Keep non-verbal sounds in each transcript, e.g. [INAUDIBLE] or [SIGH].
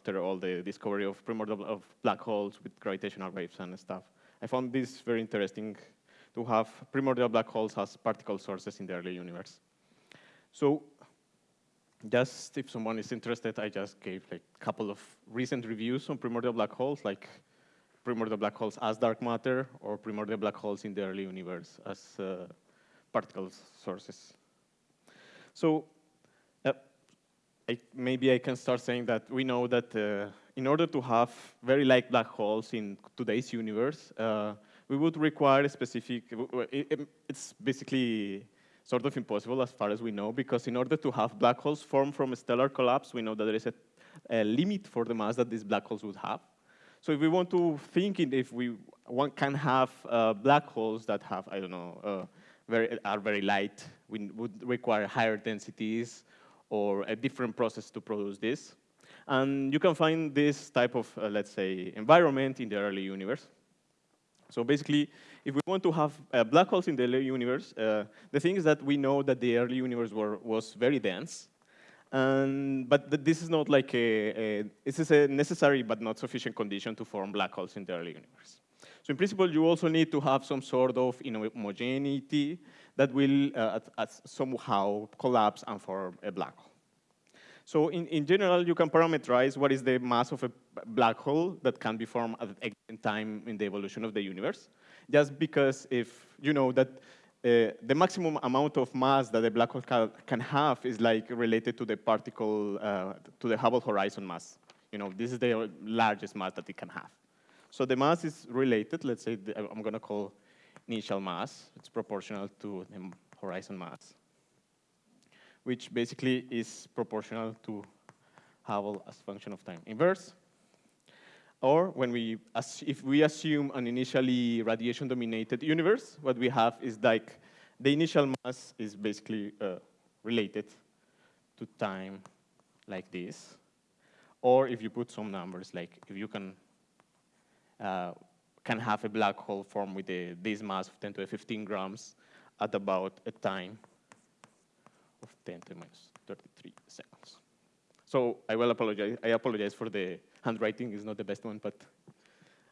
after all the discovery of primordial of black holes with gravitational waves and stuff. I found this very interesting to have primordial black holes as particle sources in the early universe. So just if someone is interested, I just gave like a couple of recent reviews on primordial black holes, like primordial black holes as dark matter or primordial black holes in the early universe as uh, particle sources. So I, maybe I can start saying that we know that uh, in order to have very light black holes in today's universe, uh, we would require a specific, it, it's basically sort of impossible as far as we know, because in order to have black holes form from a stellar collapse, we know that there is a, a limit for the mass that these black holes would have. So if we want to think if we want, can have uh, black holes that have, I don't know, uh, very, are very light, we would require higher densities or a different process to produce this. And you can find this type of, uh, let's say, environment in the early universe. So basically, if we want to have uh, black holes in the early universe, uh, the thing is that we know that the early universe were, was very dense. And, but this is not like a, a, this is a necessary but not sufficient condition to form black holes in the early universe. So in principle, you also need to have some sort of homogeneity that will uh, at, at somehow collapse and form a black hole. So in, in general, you can parameterize what is the mass of a black hole that can be formed at a given time in the evolution of the universe. Just because if you know that uh, the maximum amount of mass that a black hole ca can have is like related to the particle, uh, to the Hubble horizon mass. You know, this is the largest mass that it can have. So the mass is related, let's say the, I'm gonna call initial mass. It's proportional to the horizon mass which basically is proportional to Hubble as function of time inverse. Or when we, if we assume an initially radiation-dominated universe, what we have is like the initial mass is basically uh, related to time like this. Or if you put some numbers, like if you can uh, can have a black hole form with a, this mass of 10 to the 15 grams at about a time of 10 to the minus 33 seconds. So I will apologize. I apologize for the handwriting. It's not the best one, but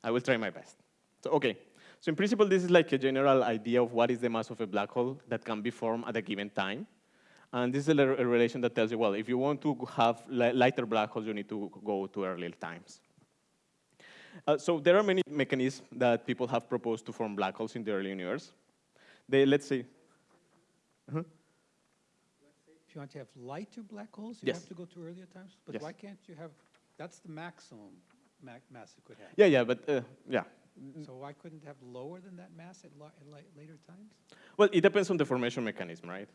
I will try my best. So okay. So in principle, this is like a general idea of what is the mass of a black hole that can be formed at a given time. And this is a, relation that tells you, well, if you want to have li lighter black holes, you need to go to earlier times. Uh, so there are many mechanisms that people have proposed to form black holes in the early universe. They, let's say, uh -huh you want to have lighter black holes, you yes. have to go to earlier times? But yes. why can't you have, that's the maximum mass it could have. Yeah, yeah, but uh, yeah. So why couldn't have lower than that mass at, at later times? Well, it depends on the formation mechanism, right?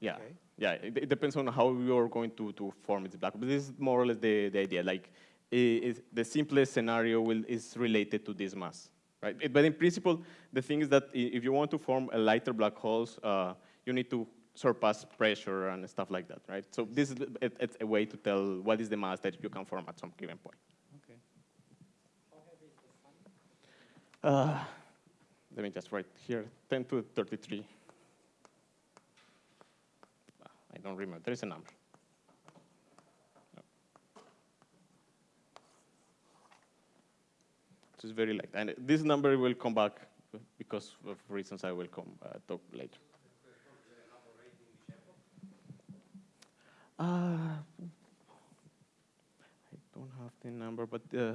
Yeah, okay. yeah. It, it, depends on how you're going to, to form its black hole. But this is more or less the, the idea. Like, it, the simplest scenario will, is related to this mass, right? but in principle, the thing is that if you want to form a lighter black holes, uh, you need to surpass pressure and stuff like that, right? So this is it, it's a way to tell what is the mass that you can form at some given point. Okay. How heavy is the sun? Uh, let me just write here, 10 to 33. I don't remember, there is a number. It's very light. And this number will come back because of reasons I will come uh, talk later. Uh, I don't have the number, but uh,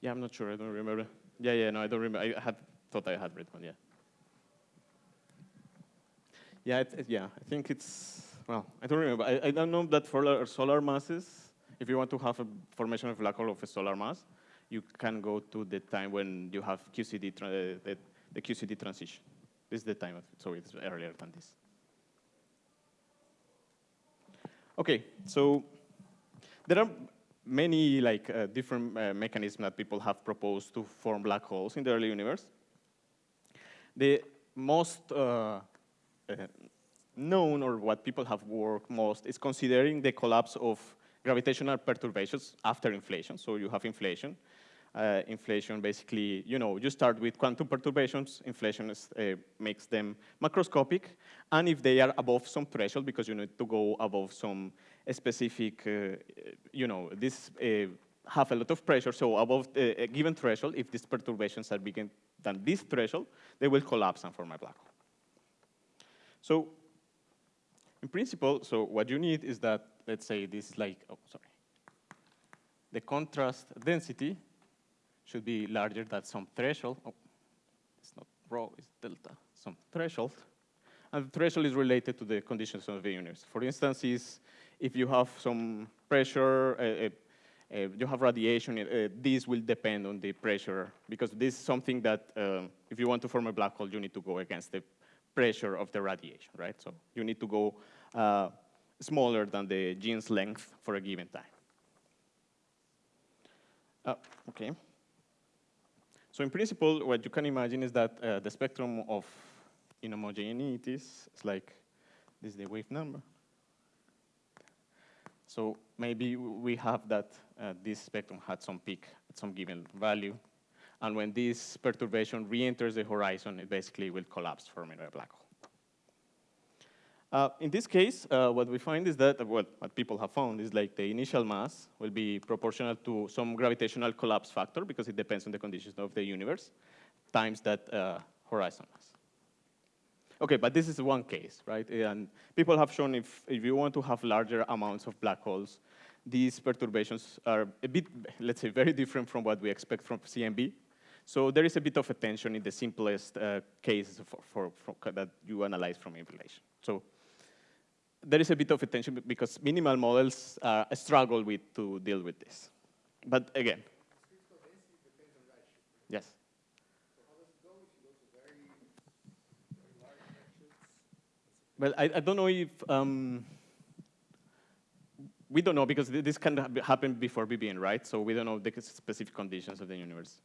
yeah, I'm not sure. I don't remember. Yeah, yeah, no, I don't remember. I had thought I had read one. Yeah. Yeah, it, yeah. I think it's well. I don't remember. I, I don't know that for solar masses, if you want to have a formation of black hole of a solar mass, you can go to the time when you have QCD the, the QCD transition. This is the time, of, so it's earlier than this. Okay, so there are many like uh, different uh, mechanisms that people have proposed to form black holes in the early universe. The most uh, uh known or what people have worked most is considering the collapse of gravitational perturbations after inflation. So you have inflation. Uh, inflation basically, you know, you start with quantum perturbations, inflation is, uh, makes them macroscopic, and if they are above some threshold, because you need to go above some specific, uh, you know, this uh, have a lot of pressure. So above the, a given threshold, if these perturbations are bigger than this threshold, they will collapse and form a black hole. So in principle, so what you need is that, let's say this is like, oh, sorry. The contrast density should be larger than some threshold. Oh, it's not rho, it's delta, some threshold. And the threshold is related to the conditions of the universe. For instance, is if you have some pressure, uh, uh, uh, you have radiation, uh, this will depend on the pressure, because this is something that, um, if you want to form a black hole, you need to go against the pressure of the radiation, right? So you need to go uh, smaller than the Jeans length for a given time. Uh, okay. So in principle, what you can imagine is that uh, the spectrum of inhomogeneities is like, this is the wave number. So maybe we have that uh, this spectrum had some peak at some given value. And when this perturbation re-enters the horizon, it basically will collapse, forming a black hole. Uh, in this case, uh, what we find is that, well, what people have found is like the initial mass will be proportional to some gravitational collapse factor because it depends on the conditions of the universe times that uh, horizon mass. Okay, but this is one case, right? And people have shown if, if you want to have larger amounts of black holes, these perturbations are a bit, let's say, very different from what we expect from CMB. So there is a bit of a tension in the simplest uh, cases for, for, for that you analyze from inflation. So there is a bit of a tension because minimal models uh, struggle with to deal with this. But again, yes. Well, I, I don't know if, um, we don't know because this can happen before BBN, right? So we don't know the specific conditions of the universe.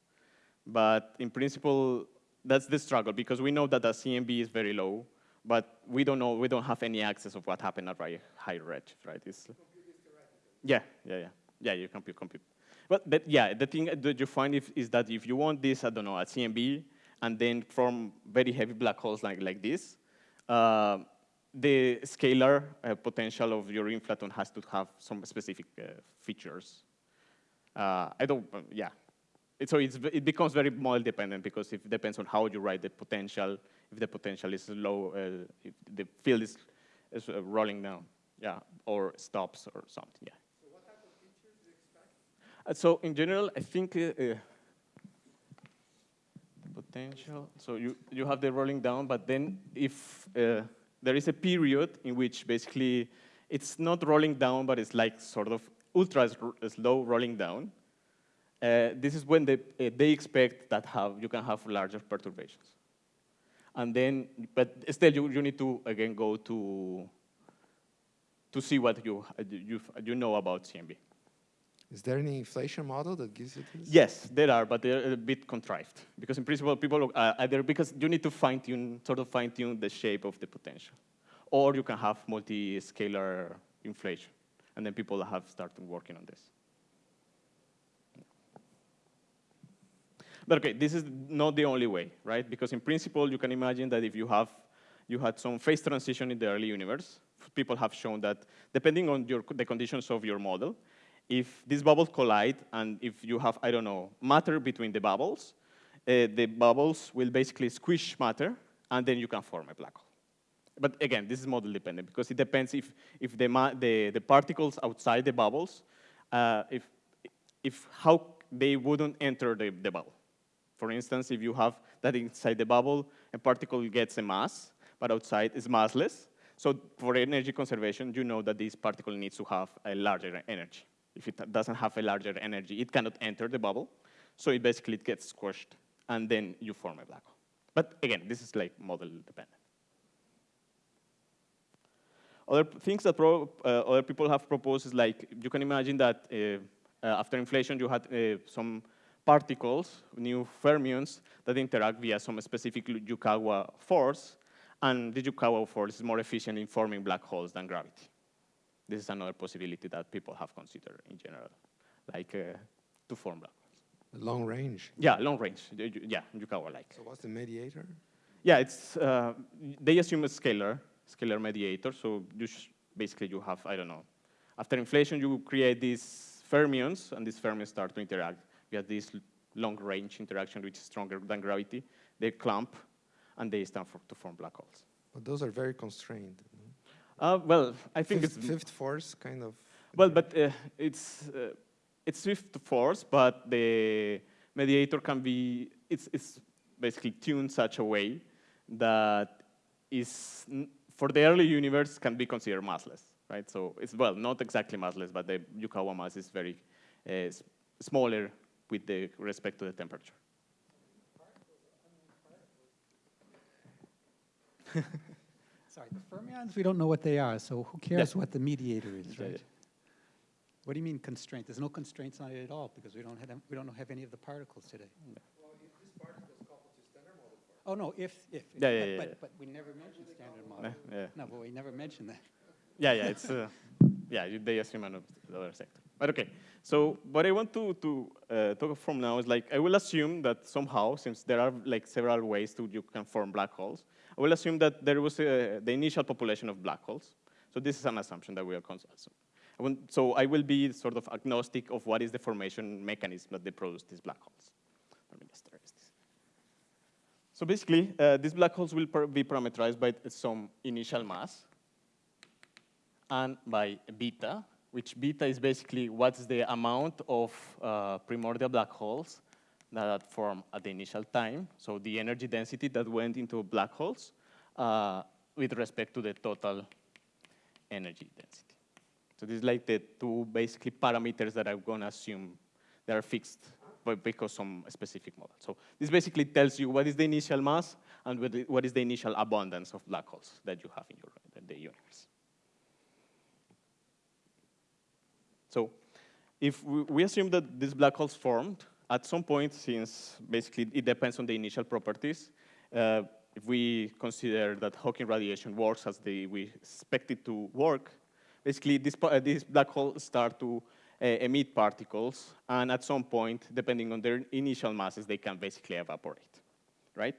But in principle, that's the struggle because we know that the CMB is very low, but we don't know, we don't have any access of what happened at high redshift, right? It's, yeah, yeah, yeah. Yeah, you compute, compute. But, but yeah, the thing that you find if, is that if you want this, I don't know, at CMB, and then form very heavy black holes like, like this, uh, the scalar uh, potential of your inflaton has to have some specific uh, features. Uh, I don't, uh, yeah. It, so it becomes very model dependent because it depends on how you write the potential, if the potential is low, uh, if the field is, is uh, rolling down, yeah, or stops or something, yeah. So what type of features do you expect? so in general, I think the potential, so you, you have the rolling down, but then if there is a period in which basically it's not rolling down, but it's like sort of ultra slow rolling down. Uh, this is when they, uh, they expect that have, you can have larger perturbations. And then, but still you, you need to, again, go to, to see what you, you, you know about CMB. Is there any inflation model that gives you this? Yes, there are, but they're a bit contrived. Because in principle, people uh, either because you need to fine tune, sort of fine tune the shape of the potential, or you can have multi-scalar inflation, and then people have started working on this. But okay, this is not the only way, right? Because in principle, you can imagine that if you have you had some phase transition in the early universe, people have shown that depending on your, the conditions of your model, if these bubbles collide and if you have, I don't know, matter between the bubbles, uh, the bubbles will basically squish matter, and then you can form a black hole. But again, this is model dependent because it depends if, if the, the, the particles outside the bubbles, uh, if, if how they wouldn't enter the, the bubble. For instance, if you have that inside the bubble, a particle gets a mass, but outside is massless. So for energy conservation, you know that this particle needs to have a larger energy. If it doesn't have a larger energy, it cannot enter the bubble. So it basically gets squashed, and then you form a black hole. But again, this is like model dependent. Other things that uh, other people have proposed is like, you can imagine that uh, uh, after inflation, you had uh, some particles, new fermions, that interact via some specific Yukawa force, and the Yukawa force is more efficient in forming black holes than gravity. This is another possibility that people have considered in general, like uh, to form black holes. Long range? Yeah, long range. Yeah, Yukawa-like. So what's the mediator? Yeah, it's, they assume a scalar, scalar mediator. So you basically you have, I don't know, After inflation, you create these fermions, and these fermions start to interact. You have this long-range interaction, which is stronger than gravity. They clump, and they start for, to form black holes. But those are very constrained. Uh, well, I think Fifth, it's fifth force kind of. well, but uh, it's uh, it's fifth force, but the mediator can be it's it's basically tuned such a way that is for the early universe can be considered massless, right? So it's well not exactly massless, but the Yukawa mass is very uh, smaller with the respect to the temperature. [LAUGHS] Sorry, the fermions, we don't know what they are, so who cares Yeah. what the mediator is, right? yeah. What do you mean constraint? There's no constraints on it at all, because we don't have, we don't have any of the particles today. Oh, no, if, if. Yeah, yeah, but- yeah, but- yeah. But we never mentioned standard model. yeah. No, but we never mentioned that. Yeah, yeah, it's uh, yeah, they assume another sector. But okay, so what I want to to uh, talk from now is like I will assume that somehow, since there are like several ways to you can form black holes, I will assume that there was uh, the initial population of black holes. So this is an assumption that we are want, so I will be sort of agnostic of what is the formation mechanism that they produce these black holes. So basically, uh, these black holes will be parameterized by some initial mass and by beta, which beta is basically what's the amount of uh, primordial black holes that form at the initial time. So the energy density that went into black holes uh, with respect to the total energy density. So this is like the two basically parameters that I'm going to assume that are fixed by, because some specific model. So this basically tells you what is the initial mass and what is the initial abundance of black holes that you have in your in the universe. So if we, assume that these black holes formed, at some point, since basically it depends on the initial properties, uh, if we consider that Hawking radiation works as the, we expect it to work, basically this, uh, these black holes start to uh, emit particles, and at some point, depending on their initial masses, they can basically evaporate, right?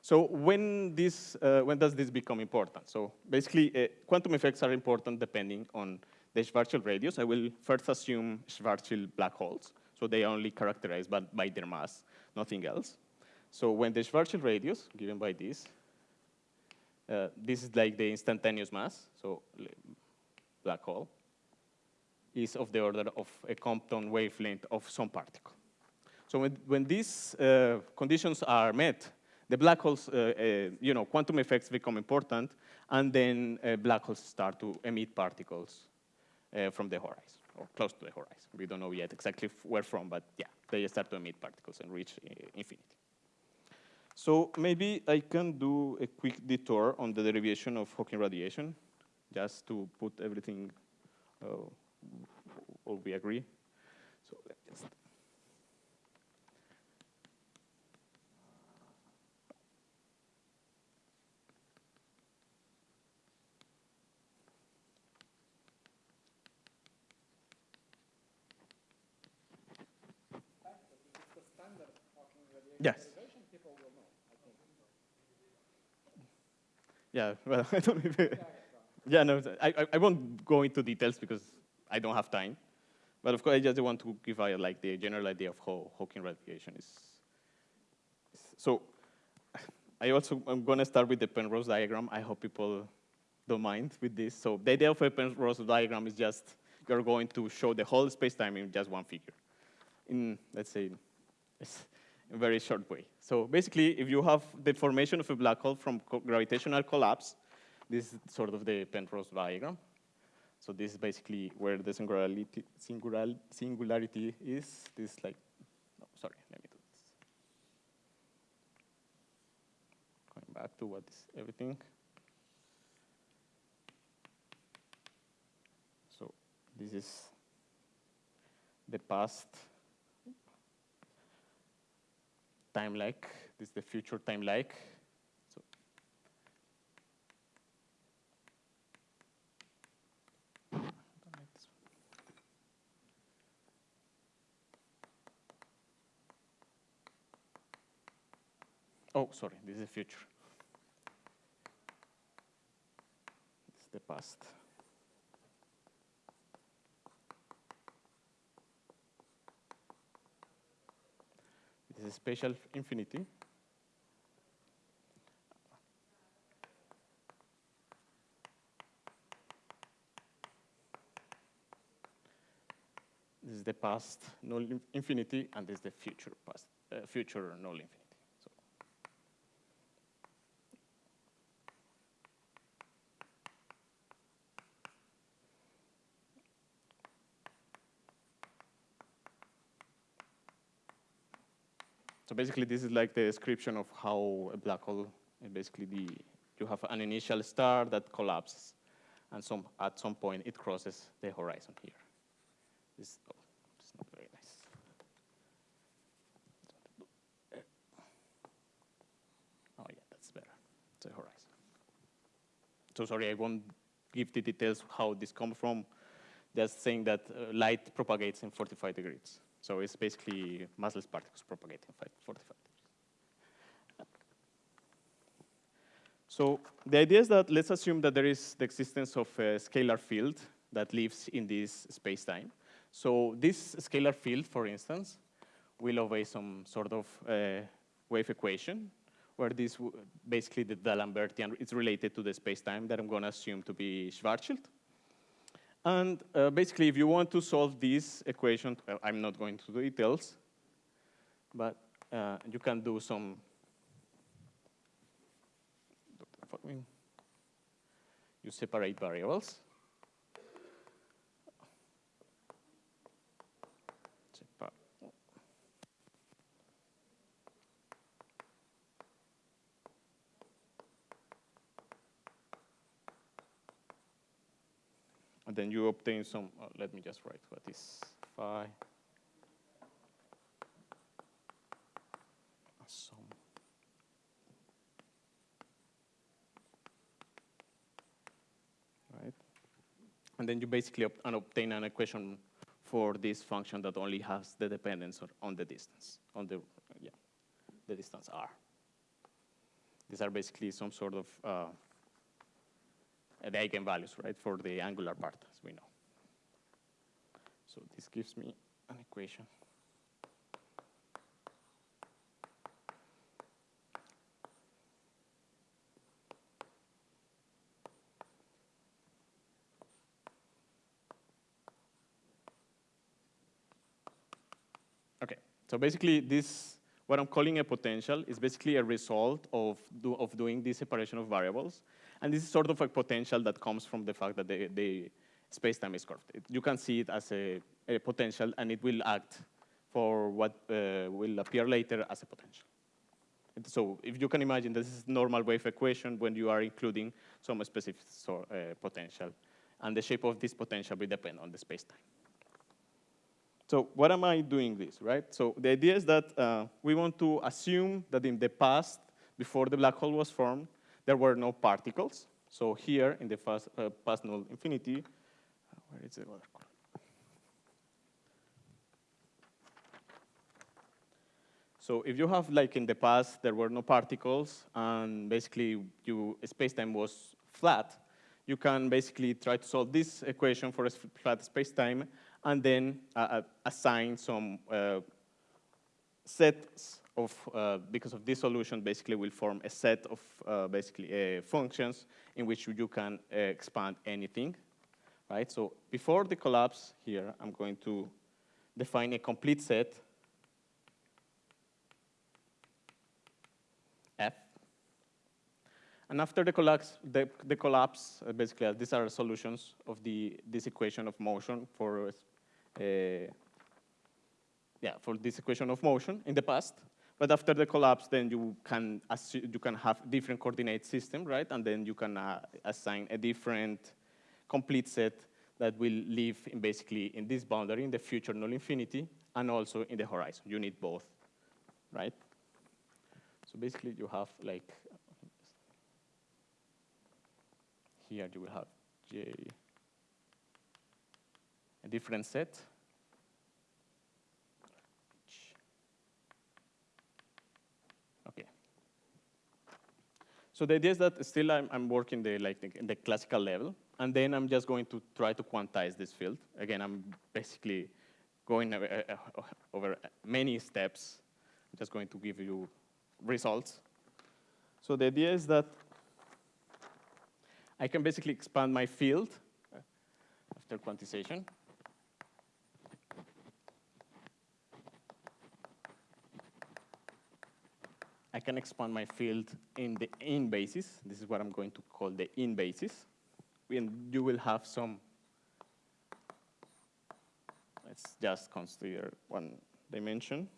So when, this, uh, when does this become important? So basically, uh, quantum effects are important depending on the Schwarzschild radius. I will first assume Schwarzschild black holes, so they are only characterized by, by their mass, nothing else. So when the Schwarzschild radius, given by this, uh, this is like the instantaneous mass, so black hole, is of the order of a Compton wavelength of some particle. So when, when these uh, conditions are met, the black holes, uh, uh, you know, quantum effects become important, and then uh, black holes start to emit particles uh, from the horizon, or close to the horizon. We don't know yet exactly where from, but yeah, they start to emit particles and reach uh, infinity. So maybe I can do a quick detour on the derivation of Hawking radiation, just to put everything, uh, all we agree. So Yes. Yeah, well, [LAUGHS] I don't yeah, no, I, I- won't go into details because I don't have time. But of course, I just want to give you like the general idea of how Hawking radiation is. So [SIGHS] I also, I'm gonna start with the Penrose diagram. I hope people don't mind with this. So the idea of a Penrose diagram is just, you're going to show the whole space-time in just one figure. In, let's say, in a very short way. So basically, if you have the formation of a black hole from co- gravitational collapse, this is sort of the Penrose diagram. So this is basically where the singularity, singular, singularity is. This like, no, sorry, let me do this. Going back to what is everything. So this is the past time like. This is the future time like. So. Oh, sorry, this is the future. This is the past. Is spatial infinity. This is the past null infinity, and this is the future past, uh, future null infinity. So So basically, this is like the description of how a black hole, basically the, you have an initial star that collapses, and some, at some point it crosses the horizon here. This, oh, not very nice. Oh yeah, that's better. A horizon. So sorry, I won't give the details how this comes from. Just saying that uh, light propagates in 45 degrees. So it's basically massless particles propagating in 45 degrees. So the idea is that let's assume that there is the existence of a scalar field that lives in this space-time. So this scalar field, for instance, will obey some sort of uh, wave equation where this basically the D'Alembertian is related to the space-time that I'm going to assume to be Schwarzschild. And uh, basically, if you want to solve this equation, uh, I'm not going to the details, but uh, you can do some. You separate variables. Separ- And then you obtain some, uh, let me just write what is phi. Some. Right? And then you basically and obtain an equation for this function that only has the dependence on- the distance, on the, yeah, the distance r. These are basically some sort of uh, the eigenvalues, right, for the angular part. So this gives me an equation. Okay, so basically this, what I'm calling a potential is basically a result of, do, of doing this separation of variables. And this is sort of a potential that comes from the fact that they, the space-time is curved. It- you can see it as a, a potential, and it will act for what uh, will appear later as a potential. And So if you can imagine, this is normal wave equation when you are including some specific uh, potential. And the shape of this potential will depend on the space-time. So what am I doing this, right? So the idea is that uh, we want to assume that in the past, before the black hole was formed, there were no particles. So here in the fast, uh, past null infinity, where is the color? So if you have, like in the past, there were no particles, and basically you space-time was flat, you can basically try to solve this equation for a flat space-time, and then uh, uh, assign some uh, sets of, uh, because of this solution, basically will form a set of uh, basically uh, functions in which you can expand anything, right? So before the collapse here, I'm going to define a complete set F. And after the collapse, the, the collapse uh, basically, uh, these are solutions of the, this equation of motion for, uh, yeah, for this equation of motion in the past. But after the collapse, then you can, you can have different coordinate system, right? And then you can uh, assign a different complete set that will live in basically in this boundary, in the future null infinity, and also in the horizon. You need both, right? So basically, you have like here you will have J a different set. Okay. So the idea is that still I'm, I'm working the like the, in the classical level, and then I'm just going to try to quantize this field. Again, I'm basically going over, many steps I'm just going to give you results. So the idea is that I can basically expand my field uh, after quantization. I can expand my field in the in basis. This is what I'm going to call the in basis. And you will have some, let's just consider one dimension.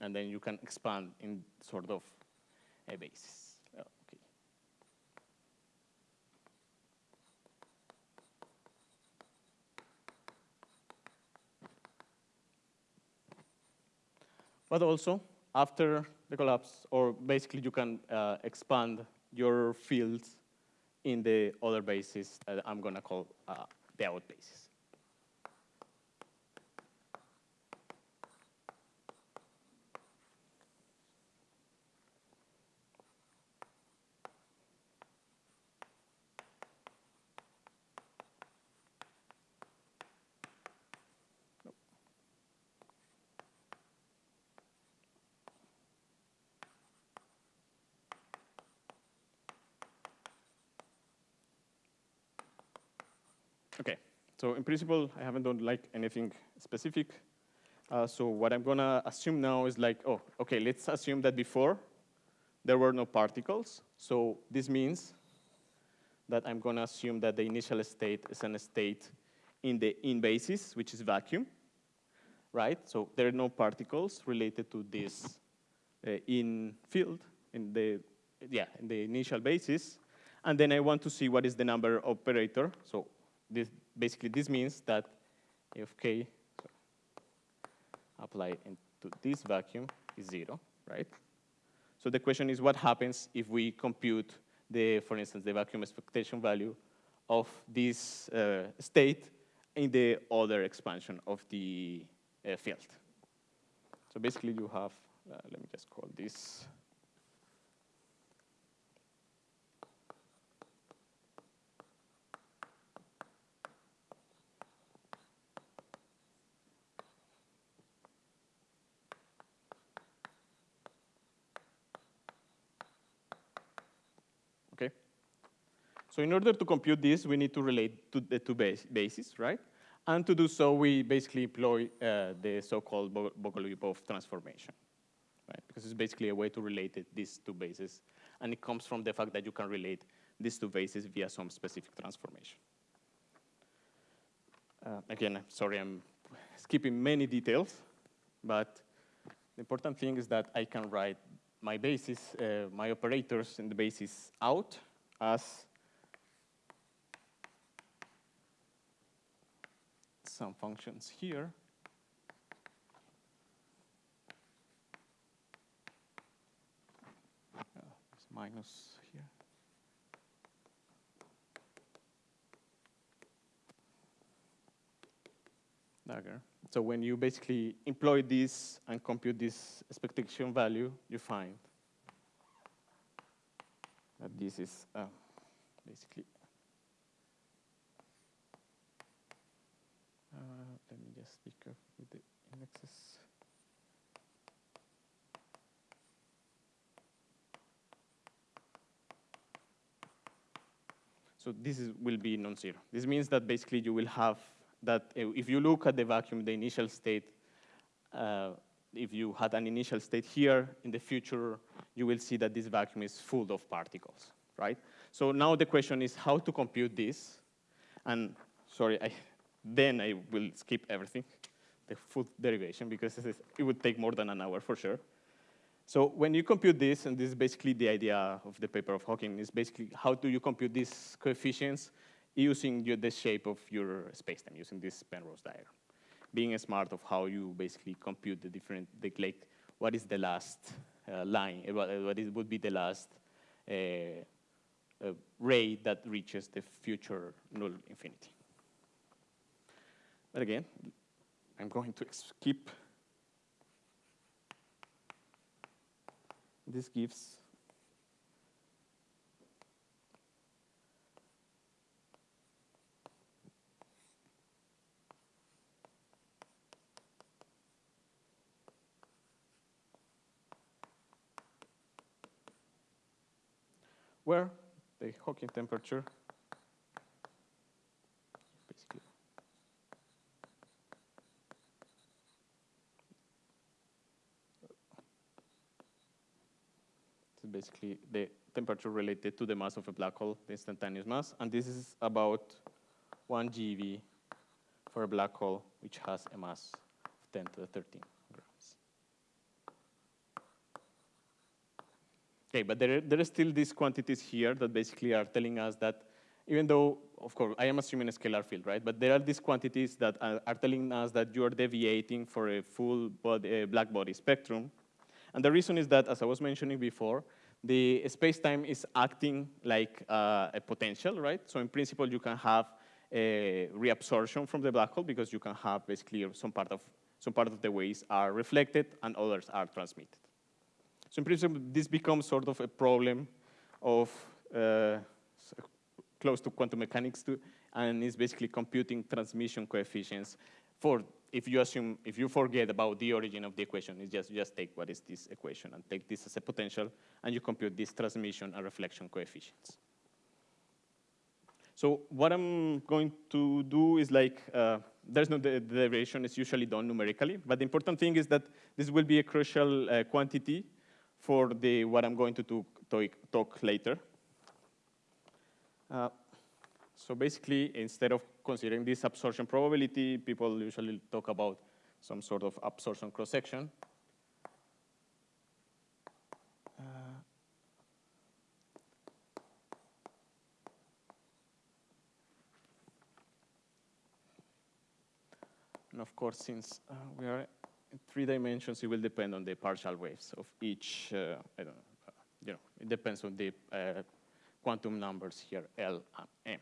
And then you can expand in sort of a basis. Oh. But also, after the collapse, or basically you can uh, expand your fields in the other basis that I'm going to call uh, the out basis. Okay, so in principle, I haven't done like anything specific. Uh, so what I'm gonna assume now is like, oh, okay, let's assume that before there were no particles. So this means that I'm gonna assume that the initial state is an state in the in basis, which is vacuum, right? So there are no particles related to this uh, in field in the yeah in the initial basis, and then I want to see what is the number operator. So this, basically, this means that if k applied into this vacuum is zero, right? So the question is, what happens if we compute the, for instance, the vacuum expectation value of this uh, state in the other expansion of the uh, field? So basically, you have, uh, let me just call this okay? So in order to compute this, we need to relate to the two base bases, right? And to do so, we basically employ uh, the so-called Bo- Bogoliubov transformation, right? Because it's basically a way to relate it, these two bases. And it comes from the fact that you can relate these two bases via some specific transformation. Uh, again, I'm sorry, I'm skipping many details, but the important thing is that I can write my basis, uh, my operators in the basis out as some functions here. Minus here. Dagger. So when you basically employ this and compute this expectation value, you find that this is uh, basically. Uh, let me just with the indexes. So this is, will be non-zero. This means that basically you will have that uh, if you look at the vacuum, the initial state, uh, if you had an initial state here, in the future, you will see that this vacuum is full of particles, right? So now the question is how to compute this. And sorry, I, then I will skip everything, the full derivation, because it would take more than an hour for sure. So when you compute this, and this is basically the idea of the paper of Hawking, is basically how do you compute these coefficients using your, the shape of your spacetime, using this Penrose diagram. Being smart of how you basically compute the different, the, like, what is the last uh, line, uh, what, what is, would be the last uh, uh, ray that reaches the future null infinity. But again, I'm going to skip. This gives where the Hawking temperature basically the temperature related to the mass of a black hole, the instantaneous mass, and this is about 1 GeV for a black hole which has a mass of 10 to the 13 grams. Okay, but there, there are still these quantities here that basically are telling us that even though, of course, I am assuming a scalar field, right? But there are these quantities that are, are telling us that you are deviating for a full body, uh, black body spectrum. And the reason is that, as I was mentioning before, the space-time is acting like uh, a potential, right? So in principle, you can have a reabsorption from the black hole because you can have basically some part of some part of the waves are reflected and others are transmitted. So in principle, this becomes sort of a problem of uh, close to quantum mechanics too, and is basically computing transmission coefficients for if you assume, if you forget about the origin of the equation, it's just, just take what is this equation and take this as a potential, and you compute these transmission and reflection coefficients. So what I'm going to do is like, uh, there's no derivation, it's usually done numerically, but the important thing is that this will be a crucial uh, quantity for the what I'm going to do, talk, talk later. Uh, so basically, instead of considering this absorption probability, people usually talk about some sort of absorption cross-section. Uh, and of course, since uh, we are in three dimensions, it will depend on the partial waves of each, uh, I don't know, uh, you know, it depends on the uh, quantum numbers here, L and M.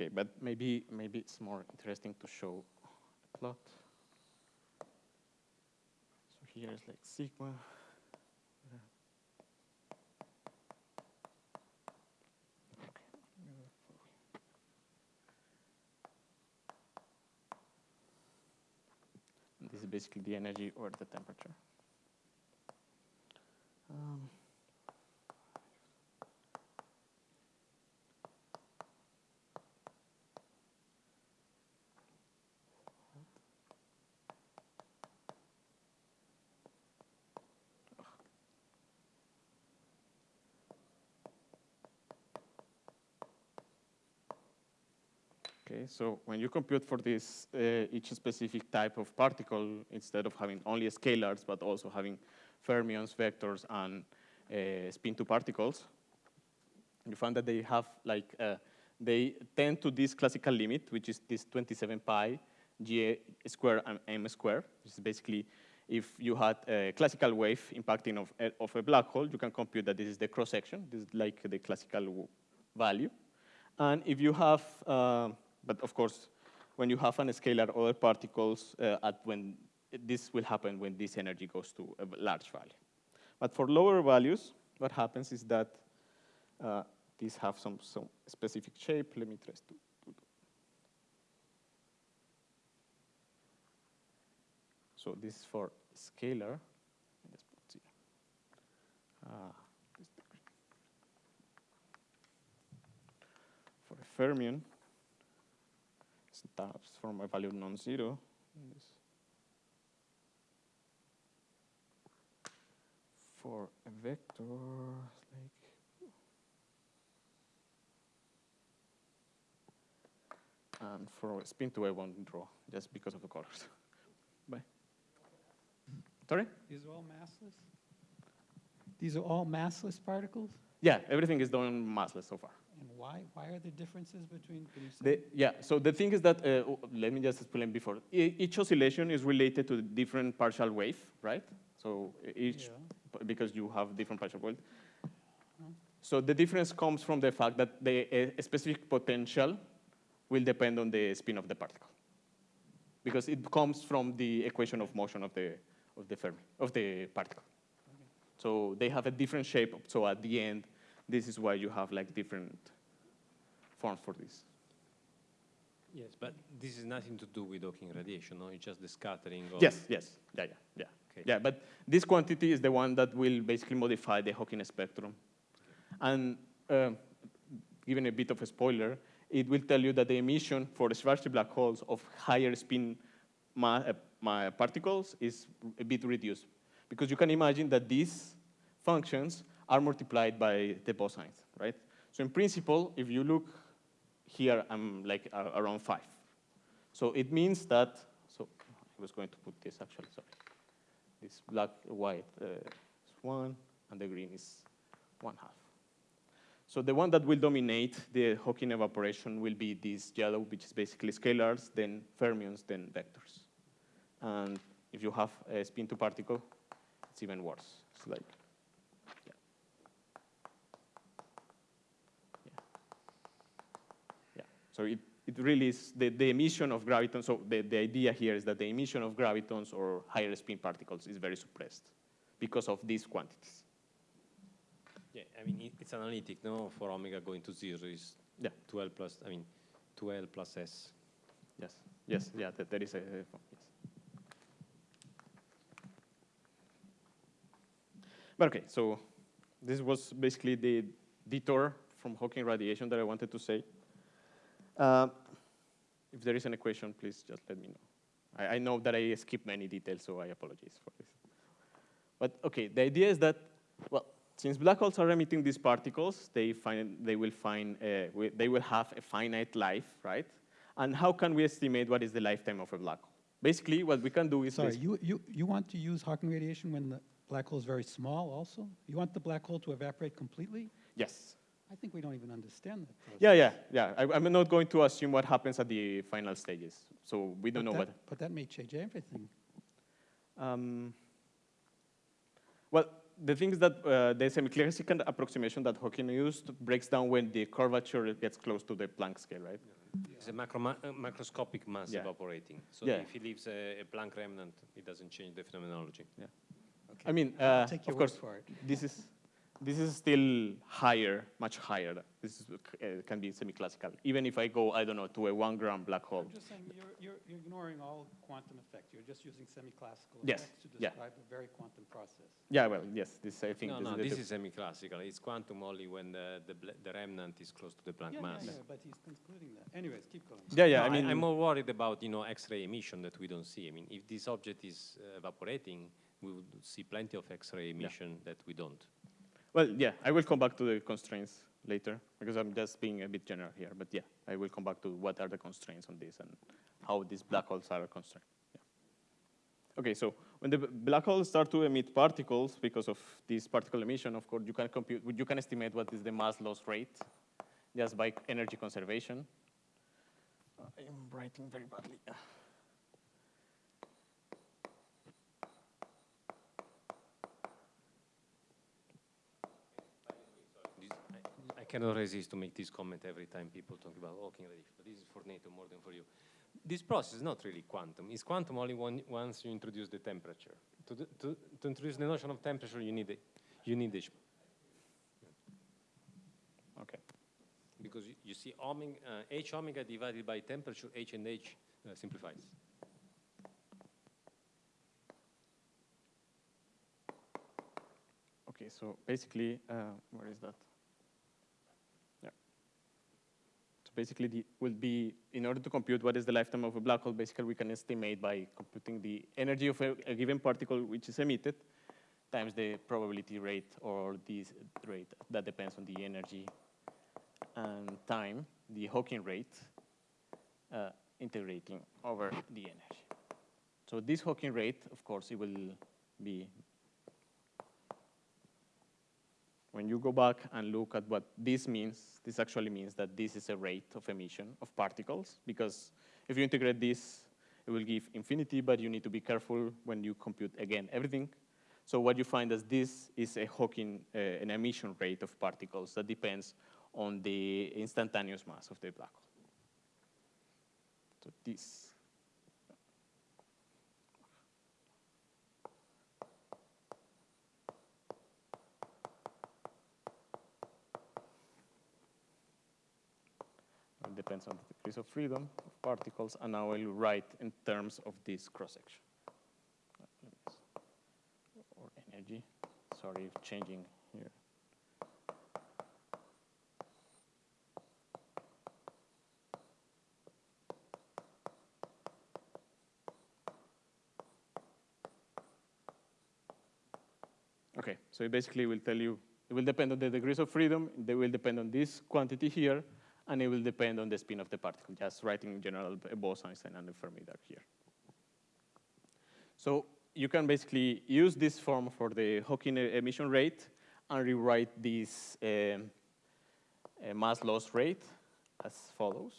Okay, but maybe maybe it's more interesting to show a plot. So here is like sigma. This is basically the energy or the temperature. Um, Okay, so when you compute for this, uh, each specific type of particle, instead of having only scalars, but also having fermions, vectors, and uh, spin two particles, you find that they have like, uh, they tend to this classical limit, which is this 27 pi g square and m square, which is basically if you had a classical wave impacting of, of a black hole, you can compute that this is the cross section. This is like the classical value. And if you have uh, but of course, when you have an scalar other particles, uh, at when this will happen when this energy goes to a large value. But for lower values, what happens is that uh, these have some, some specific shape. Let me try to, So this is for scalar. Uh, for a fermion, tabs from a value non-zero. For a vector, like and for a spin 2 I won't draw just because of the colors. [LAUGHS] Bye. Sorry? These are all massless? These are all massless particles? Yeah, everything is done massless so far. And why? Why are there differences between? The, yeah. So the thing is that uh, let me just explain before. E each oscillation is related to the different partial wave, right? So each yeah. because you have different partial wave. So the difference comes from the fact that the a specific potential will depend on the spin of the particle, because it comes from the equation of motion of the of the Fermi of the particle. Okay. So they have a different shape. So at the end, this is why you have like different forms for this. Yes, but this is nothing to do with Hawking radiation, no? It's just the scattering of... Yes, yes, yeah, yeah, yeah. Okay. Yeah, but this quantity is the one that will basically modify the Hawking spectrum. And uh, given a bit of a spoiler, it will tell you that the emission for the Schwarzschild black holes of higher spin uh, particles is a bit reduced. Because you can imagine that these functions are multiplied by the bosines, right? So in principle, if you look here, I'm like uh, around five. So it means that, so I was going to put this actually, sorry. This black, white uh, is one, and the green is one half. So the one that will dominate the Hawking evaporation will be this yellow, which is basically scalars, then fermions, then vectors. And if you have a spin to particle, it's even worse. It's like, yeah. Yeah. Yeah. So it, it really is the, the emission of gravitons. So the, the idea here is that the emission of gravitons or higher spin particles is very suppressed because of these quantities. Yeah, I mean, it's analytic, no? For omega going to zero is Yeah. 12 plus, I mean, 2L plus S. Yes, yes, yeah, that, there is a, a- yes. But okay, so this was basically the detour from Hawking radiation that I wanted to say. Uh, if there is any question, please just let me know. I, I know that I skipped many details, so I apologize for this. But okay, the idea is that, well, since black holes are emitting these particles, they, find, they, will find, uh, they will have a finite life, right? And how can we estimate what is the lifetime of a black hole? Basically, what we can do is Sorry, you, you, you want to use Hawking radiation when the black hole is very small also? You want the black hole to evaporate completely? yes. I think we don't even understand that process. Yeah, yeah, yeah. I, I'm not going to assume what happens at the final stages. So we don't But know that- what. But that may change everything. Um, well, the thing is that uh, the semi-classical approximation that Hawking used breaks down when the curvature gets close to the Planck scale, right? It's a macro uh, macroscopic mass Yeah. evaporating. So Yeah. if he leaves a, a Planck remnant, it doesn't change the phenomenology. I mean, I'll uh, take your of course, for it. this is this is still higher, much higher. This is, uh, can be semi-classical. Even if I go, I don't know, to a one gram black hole. I'm just saying, you're, you're, you're ignoring all quantum effects. You're just using semi-classical Yes, effects to yeah. describe a very quantum process. Yeah, well, yes, this I think No, this no, is this is semi-classical. It's quantum only when the, the, the remnant is close to the Planck Yeah, mass. yeah, yeah, but he's concluding that. Anyways, keep going. Yeah, yeah. No, I mean, I, am more worried about you know X-ray emission that we don't see. I mean, if this object is uh, evaporating, we would see plenty of X-ray emission that we don't. Well, yeah, I will come back to the constraints later because I'm just being a bit general here. But yeah, I will come back to what are the constraints on this and how these black holes are constrained. Yeah. Okay, so when the black holes start to emit particles because of this particle emission, of course, you can compute, you can estimate what is the mass loss rate just by energy conservation. I am writing very badly. This, I, I cannot resist to make this comment every time people talk about Hawking radiation, but this is for NATO more than for you. This process is not really quantum. It's quantum only one, once you introduce the temperature. To, the, to, to introduce the notion of temperature, you need, a, you need H. Okay. Because you, you see omega, uh, H omega divided by temperature, H and H uh, simplifies. Okay, so basically, uh, where is that? Yeah. So basically, the, will be in order to compute what is the lifetime of a black hole. Basically, we can estimate by computing the energy of a, a given particle which is emitted times the probability rate or this rate that depends on the energy and time, the Hawking rate, uh, integrating over the energy. So this Hawking rate, of course, it will be when you go back and look at what this means, this actually means that this is a rate of emission of particles, because if you integrate this, it will give infinity, but you need to be careful when you compute, again, everything. So what you find is this is a Hawking, uh, an emission rate of particles that depends on the instantaneous mass of the black hole. So this. Depends on the degrees of freedom of particles, and now I'll write in terms of this cross-section. Or energy, sorry, changing here. Okay, so it basically will tell you, it will depend on the degrees of freedom, they will depend on this quantity here, and it will depend on the spin of the particle, just writing in general Bose-Einstein and a Fermi here. So you can basically use this form for the Hawking emission rate and rewrite this um, mass loss rate as follows.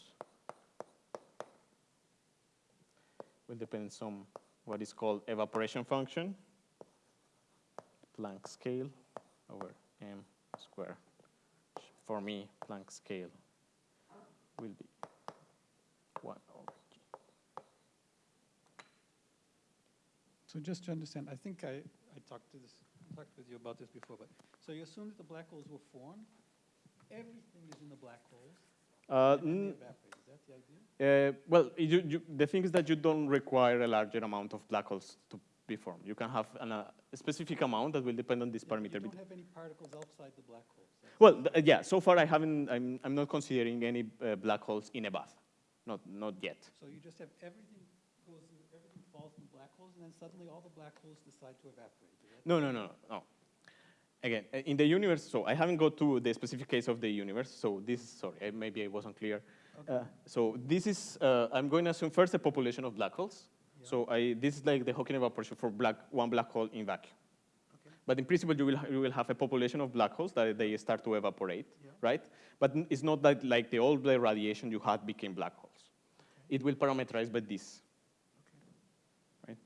Will depend on what is called evaporation function. Planck scale over m square. For me, Planck scale will be 1 over g. So just to understand, I think I, I talked to this, talked with you about this before, but, so you assume that the black holes were formed, everything is in the black holes, Uh, and then they n- evaporate, is that the idea? uh, well, you, you, the thing is that you don't require a larger amount of black holes to be formed. You can have an, uh, a specific amount that will depend on this You- parameter. You don't have any particles outside the black holes. Well, th- uh, yeah, so far I haven't, I'm, I'm not considering any uh, black holes in a bath. Not, not yet. So you just have everything goes, in- everything falls in black holes, and then suddenly all the black holes decide to evaporate, that? No, no, no, no. Again, uh, in the universe, so I haven't got to the specific case of the universe, so this, sorry, maybe I wasn't clear. Uh, so this is, uh, I'm going to assume first a population of black holes. So I, this is like the Hawking evaporation for black, one black hole in vacuum. Okay. But in principle, you will, you will have a population of black holes that they start to evaporate, Yeah. right? But it's not that like the old the radiation you had became black holes. It will parameterize by this. Right?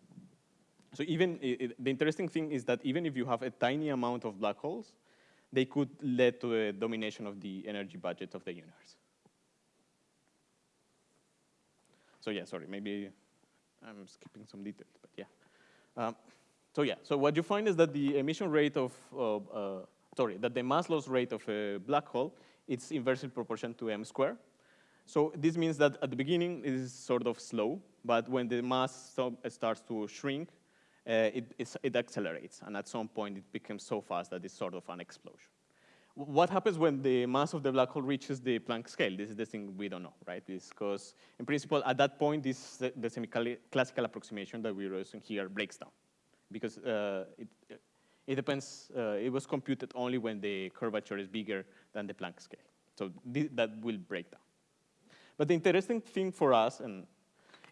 So even i- i- the interesting thing is that even if you have a tiny amount of black holes, they could lead to a domination of the energy budget of the universe. So yeah, sorry, maybe I'm skipping some details, but yeah. Um, so yeah, so what you find is that the emission rate of, uh, uh, sorry, that the mass loss rate of a black hole, it's inversely proportional to m squared. So this means that at the beginning it is sort of slow, but when the mass starts to shrink, uh, it, it accelerates, and at some point it becomes so fast that it's sort of an explosion. What happens when the mass of the black hole reaches the Planck scale? This is the thing we don't know, right? Because in principle, at that point, this the semi-classical approximation that we're using here breaks down, because uh, it, it depends. Uh, it was computed only when the curvature is bigger than the Planck scale, so thi- that will break down. But the interesting thing for us and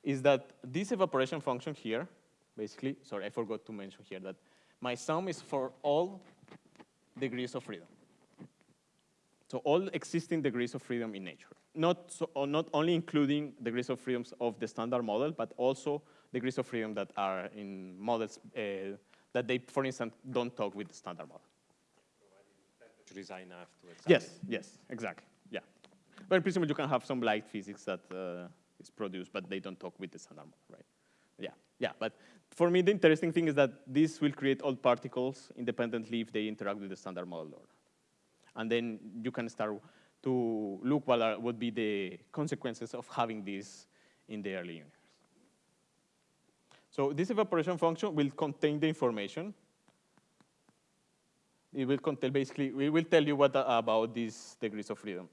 is that this evaporation function here, basically, sorry, I forgot to mention here that my sum is for all degrees of freedom. So all existing degrees of freedom in nature. Not, so, not only including degrees of freedoms of the standard model, but also degrees of freedom that are in models uh, that they, for instance, don't talk with the standard model. To design excite Yes, yes, exactly, yeah. But in principle, you can have some light physics that uh, is produced, but they don't talk with the standard model, right? Yeah, yeah, but for me, the interesting thing is that this will create all particles independently if they interact with the standard model or not. And then you can start to look what are, would be the consequences of having this in the early universe. So this evaporation function will contain the information it will contain basically, we will tell you what uh, about these degrees of freedom.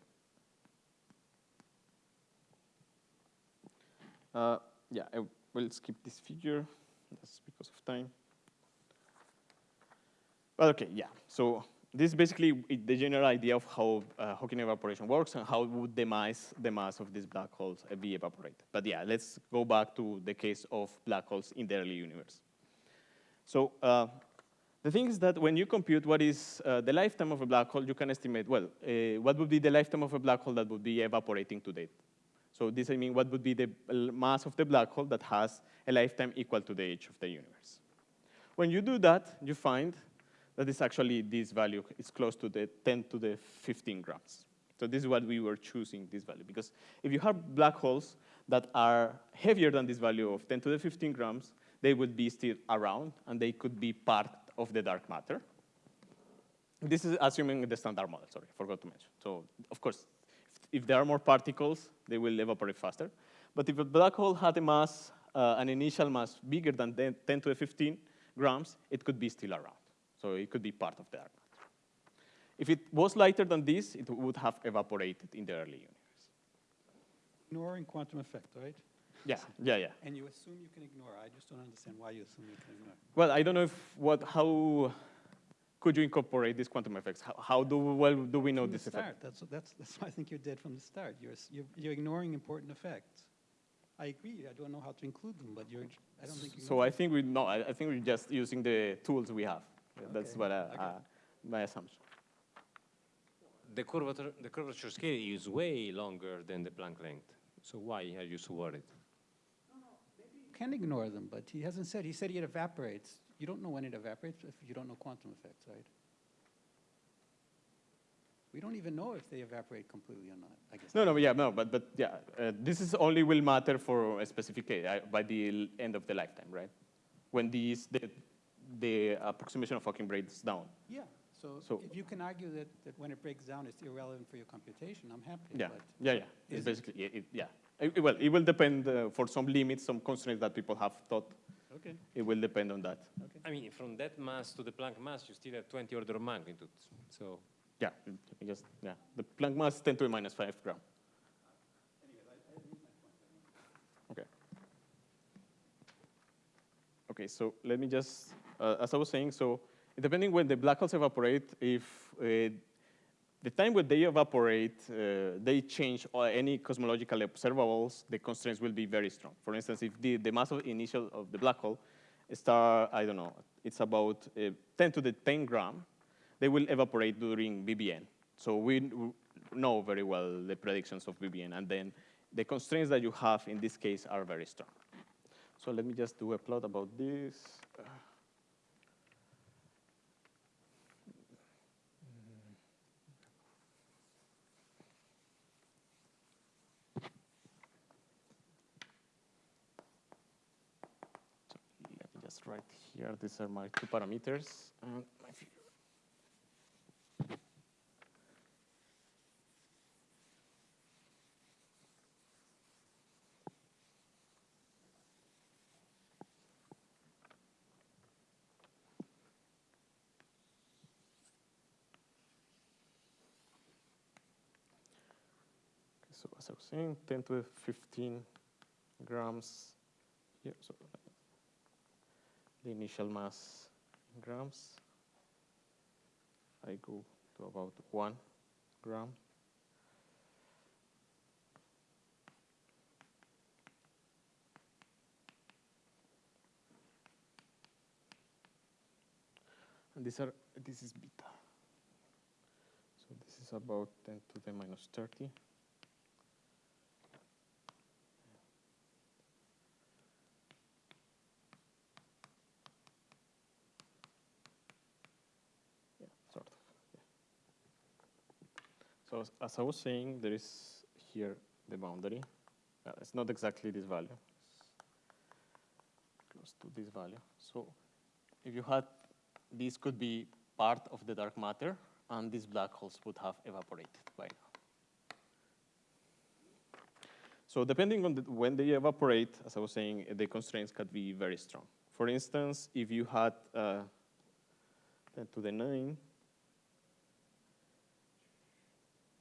Uh, yeah, I will skip this figure, that's because of time. But okay, yeah, so this is basically the general idea of how uh, Hawking evaporation works and how would the mass, the mass of these black holes be evaporated. But yeah, let's go back to the case of black holes in the early universe. So uh, the thing is that when you compute what is uh, the lifetime of a black hole, you can estimate, well, uh, what would be the lifetime of a black hole that would be evaporating to date? So this, I mean, what would be the mass of the black hole that has a lifetime equal to the age of the universe? When you do that, you find that it's actually this value is close to the 10 to the 15 grams. So this is what we were choosing, this value. Because if you have black holes that are heavier than this value of 10 to the 15 grams, they would be still around, and they could be part of the dark matter. This is assuming the standard model, sorry, I forgot to mention. So of course, if there are more particles, they will evaporate faster. But if a black hole had a mass, uh, an initial mass bigger than 10 10 to the 15 grams, it could be still around. So it could be part of the dark matter. If it was lighter than this, it would have evaporated in the early universe. Ignoring quantum effect, right? Yeah, yeah, yeah. And you assume you can ignore. I just don't understand why you assume you can ignore. Well, I don't know if what, how could you incorporate these quantum effects? How, how do, well, do we know From the this effect? start, that's, that's, that's why I think you're dead from the start. You're, you're, you're ignoring important effects. I agree, I don't know how to include them, but you're, I don't think you So. I think we no, I, I think we're just using the tools we have. That's Okay, what I, okay. uh, my assumption. The curvature, the curvature scale is way longer than the Planck length. So why are you so worried? Can ignore them, but he hasn't said, he said it evaporates. You don't know when it evaporates if you don't know quantum effects, right? We don't even know if they evaporate completely or not, I guess. No, no, yeah, no, but but yeah, uh, this is only will matter for a specific case uh, by the end of the lifetime, right? When these the the approximation of Hawking breaks down. Yeah, so So- if you can argue that, that when it breaks down, it's irrelevant for your computation, I'm happy. Yeah, but- yeah, yeah. It's it? basically it, it- yeah. It- well, it will depend uh, for some limits, some constraints that people have thought. Okay, It will depend on that. okay. I mean, from that mass to the Planck mass, you still have 20 order of magnitudes. So Yeah, it- it just yeah. The Planck mass is 10 to the minus five gram. Okay. Okay, so let me just, uh, as I was saying, so depending when the black holes evaporate, if uh, the time when they evaporate, uh, they change uh, any cosmological observables, the constraints will be very strong. For instance, if the, the mass of initial of the black hole star, I don't know, it's about uh, 10 to the 10 gram, they will evaporate during BBN. So we know very well the predictions of BBN, and then the constraints that you have in this case are very strong. So let me just do a plot about this. So let me just write here, these are my two parameters and my figure. So as I was saying, 10 to 15 grams here. So the initial mass in grams. I go to about one gram. And these are, this is beta. So this is about 10 to the minus 30. Yeah, sort of. Yeah. So as, I was saying, there is here the boundary. Uh, it's not exactly this value. Close to this value. So if you had, this could be part of the dark matter, and these black holes would have evaporated by now. So depending on the, when they evaporate, as I was saying, the constraints can be very strong. For instance, if you had uh, 10 to the 9,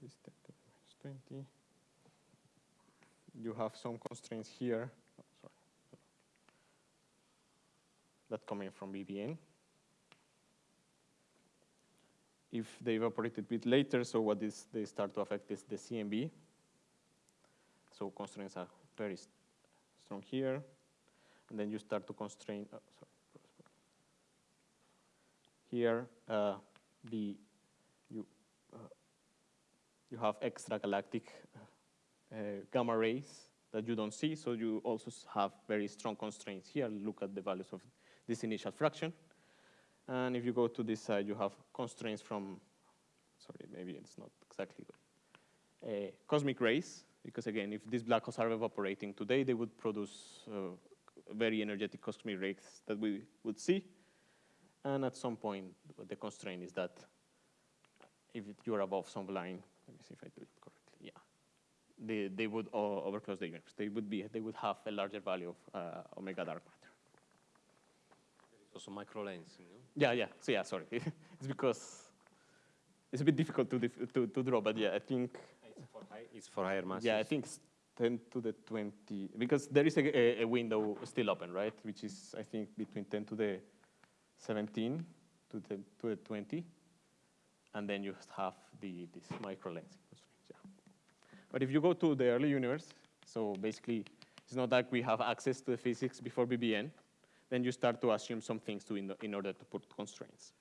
this 10 to the minus 20, you have some constraints here, oh, sorry, that coming from BBN. If they evaporate a bit later, so what is they start to affect is the CMB. So constraints are very st- strong here, and then you start to constrain. Oh, sorry. Here, uh, the you have extragalactic uh, gamma rays that you don't see, so you also have very strong constraints here. Look at the values of this initial fraction. And if you go to this side, you have constraints from, sorry, maybe it's not exactly good, uh, cosmic rays, because again, if these black holes are evaporating today, they would produce uh, very energetic cosmic rays that we would see. And at some point, the constraint is that if you're above some line, let me see if I do it correctly, yeah, they, they would overclose the universe. They would be they would have a larger value of uh, omega dark matter. Also microlensing, no? Yeah, yeah. So yeah, sorry. [LAUGHS] it's because it's a bit difficult to, dif- to to draw, but yeah, I think It's for, high, it's for higher masses. yeah, I think it's 10 to the 20 because there is a, a, a window still open, right? Which is I think between 10 to the 17 to the to the 20, and then you have the this micro lensing constraints. Yeah. But if you go to the early universe, so basically it's not that we have access to the physics before BBN, then you start to assume some things to in, in order to put constraints.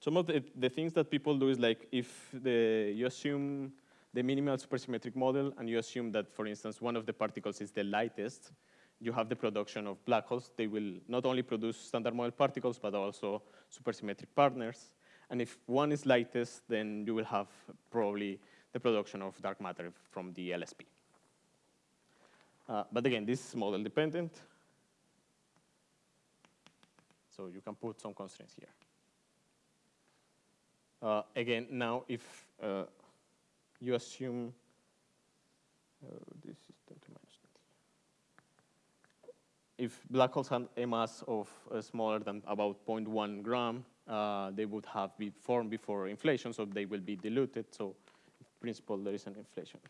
Some of the, the things that people do is like if the, you assume the minimal supersymmetric model and you assume that, for instance, one of the particles is the lightest, you have the production of black holes. They will not only produce standard model particles, but also supersymmetric partners. And if one is lightest, then you will have probably the production of dark matter from the LSP. Uh, but again, this is model dependent. So you can put some constraints here. Uh, again, now if uh, you assume uh, this is 10 to minus 20. If black holes have a mass of uh, smaller than about 0.1 gram, uh, they would have been formed before inflation, so they will be diluted. So, in principle, there is an inflation.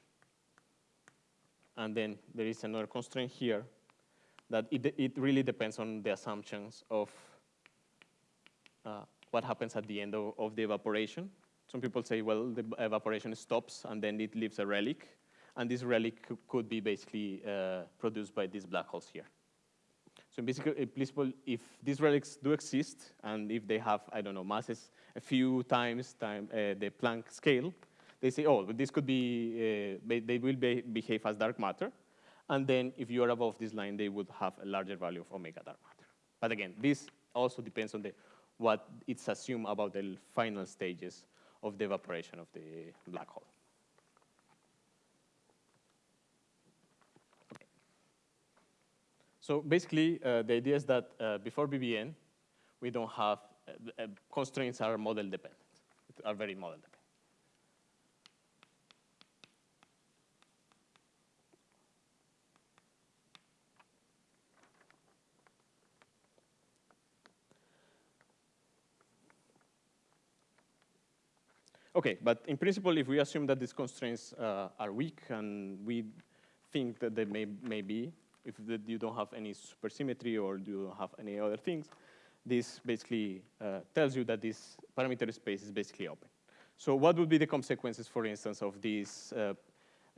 And then there is another constraint here that it, it really depends on the assumptions of uh, what happens at the end of, of, the evaporation. Some people say, well, the evaporation stops and then it leaves a relic. And this relic could be basically uh, produced by these black holes here. So basically, in principle, if these relics do exist and if they have, I don't know, masses a few times time, uh, the Planck scale, they say, oh, this could be, uh, they will be, behave as dark matter. And then if you are above this line, they would have a larger value of omega dark matter. But again, this also depends on the what it's assumed about the final stages of the evaporation of the black hole. So basically, uh, the idea is that uh, before BBN, we don't have, uh, constraints are model dependent, are very model dependent. Okay, but in principle, if we assume that these constraints uh, are weak and we think that they may, may be, if the, you don't have any supersymmetry or you don't have any other things, this basically uh, tells you that this parameter space is basically open. So what would be the consequences, for instance, of this, uh,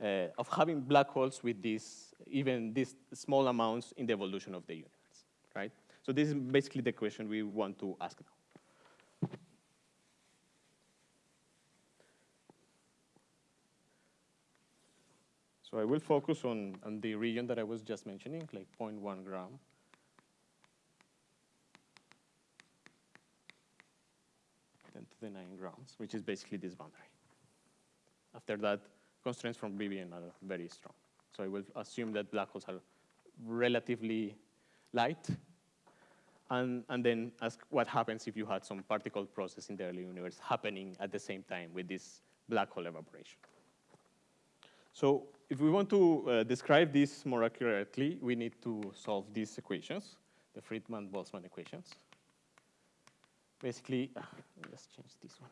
uh of having black holes with these, even these small amounts in the evolution of the universe, right? So this is basically the question we want to ask now. So I will focus on, on the region that I was just mentioning, like 0.1 gram. Ten to the 9 grams, which is basically this boundary. After that, constraints from BBN are very strong. So I will assume that black holes are relatively light, and, and then ask what happens if you had some particle process in the early universe happening at the same time with this black hole evaporation. So if we want to uh, describe this more accurately, we need to solve these equations, the Friedmann-Boltzmann equations. Basically, uh, let's change this one.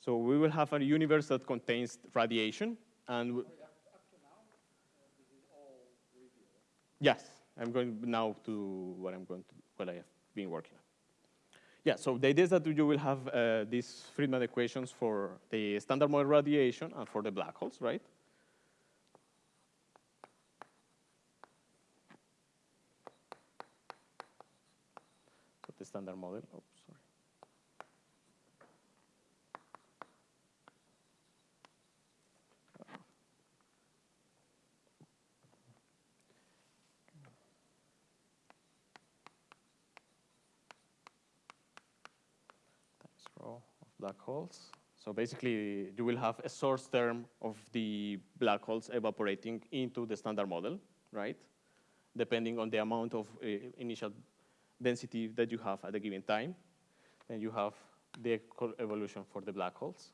So we will have a universe that contains radiation, and Sorry, up, up to now, uh, this is all revealed. yes, I'm going now to what I'm going to what I have been working on. Yeah, so the idea is that you will have uh, these Friedmann equations for the standard model radiation and for the black holes, right? The standard model, oh, sorry. times rho of black holes. So basically, you will have a source term of the black holes evaporating into the standard model, right? Depending on the amount of uh, initial density that you have at a given time. Then you have the evolution for the black holes.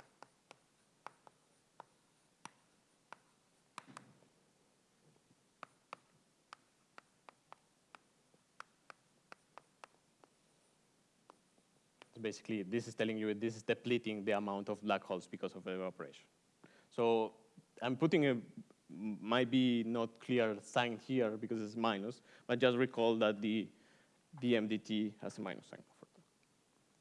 Basically, this is telling you this is depleting the amount of black holes because of evaporation. So I'm putting a might be not clear sign here because it's minus, but just recall that the dMdt has a minus sign.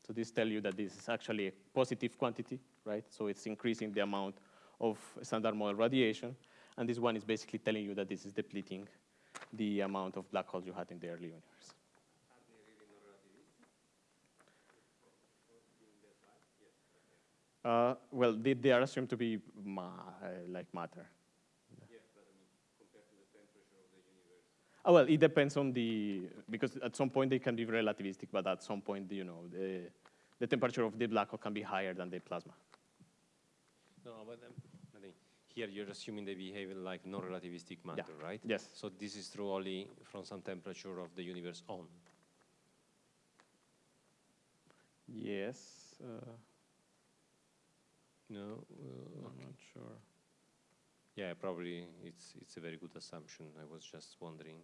So this tells you that this is actually a positive quantity, right? So it's increasing the amount of standard model radiation, and this one is basically telling you that this is depleting the amount of black holes you had in the early universe. Uh, well, they, they are assumed to be ma- uh, like matter. Oh, well, it depends on the, because at some point they can be relativistic, but at some point, you know, the, the temperature of the black hole can be higher than the plasma. No, but um, I think here you're assuming they behave like non-relativistic matter, right? Yes. So this is true only from some temperature of the universe on. Yes, uh, No. I'm Uh, not sure. yeah, probably it's it's a very good assumption. I was just wondering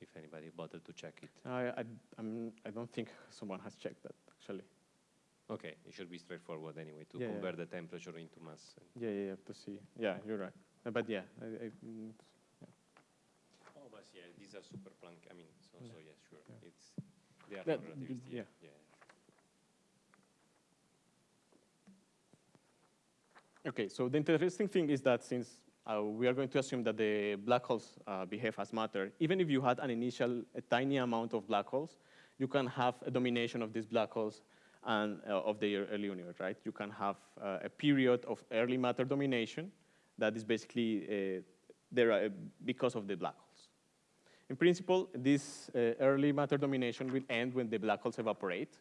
if anybody bothered to check it. I, I, I'm, I don't think someone has checked that, actually. Okay, it should be straightforward anyway to Yeah, yeah. convert the temperature into mass. and- Yeah, yeah, you have to see. Yeah, you're right. Uh, But yeah, I, I, mm, Oh, but yeah, these are super Planck. I mean, so so yeah, sure. Yeah. It's they are That- non-relativistic. yeah. Okay, so the interesting thing is that since uh, we are going to assume that the black holes uh, behave as matter, even if you had an initial a tiny amount of black holes, you can have a domination of these black holes and uh, of the early universe, right? You can have uh, a period of early matter domination that is basically uh, there because of the black holes. In principle, this uh, early matter domination will end when the black holes evaporate,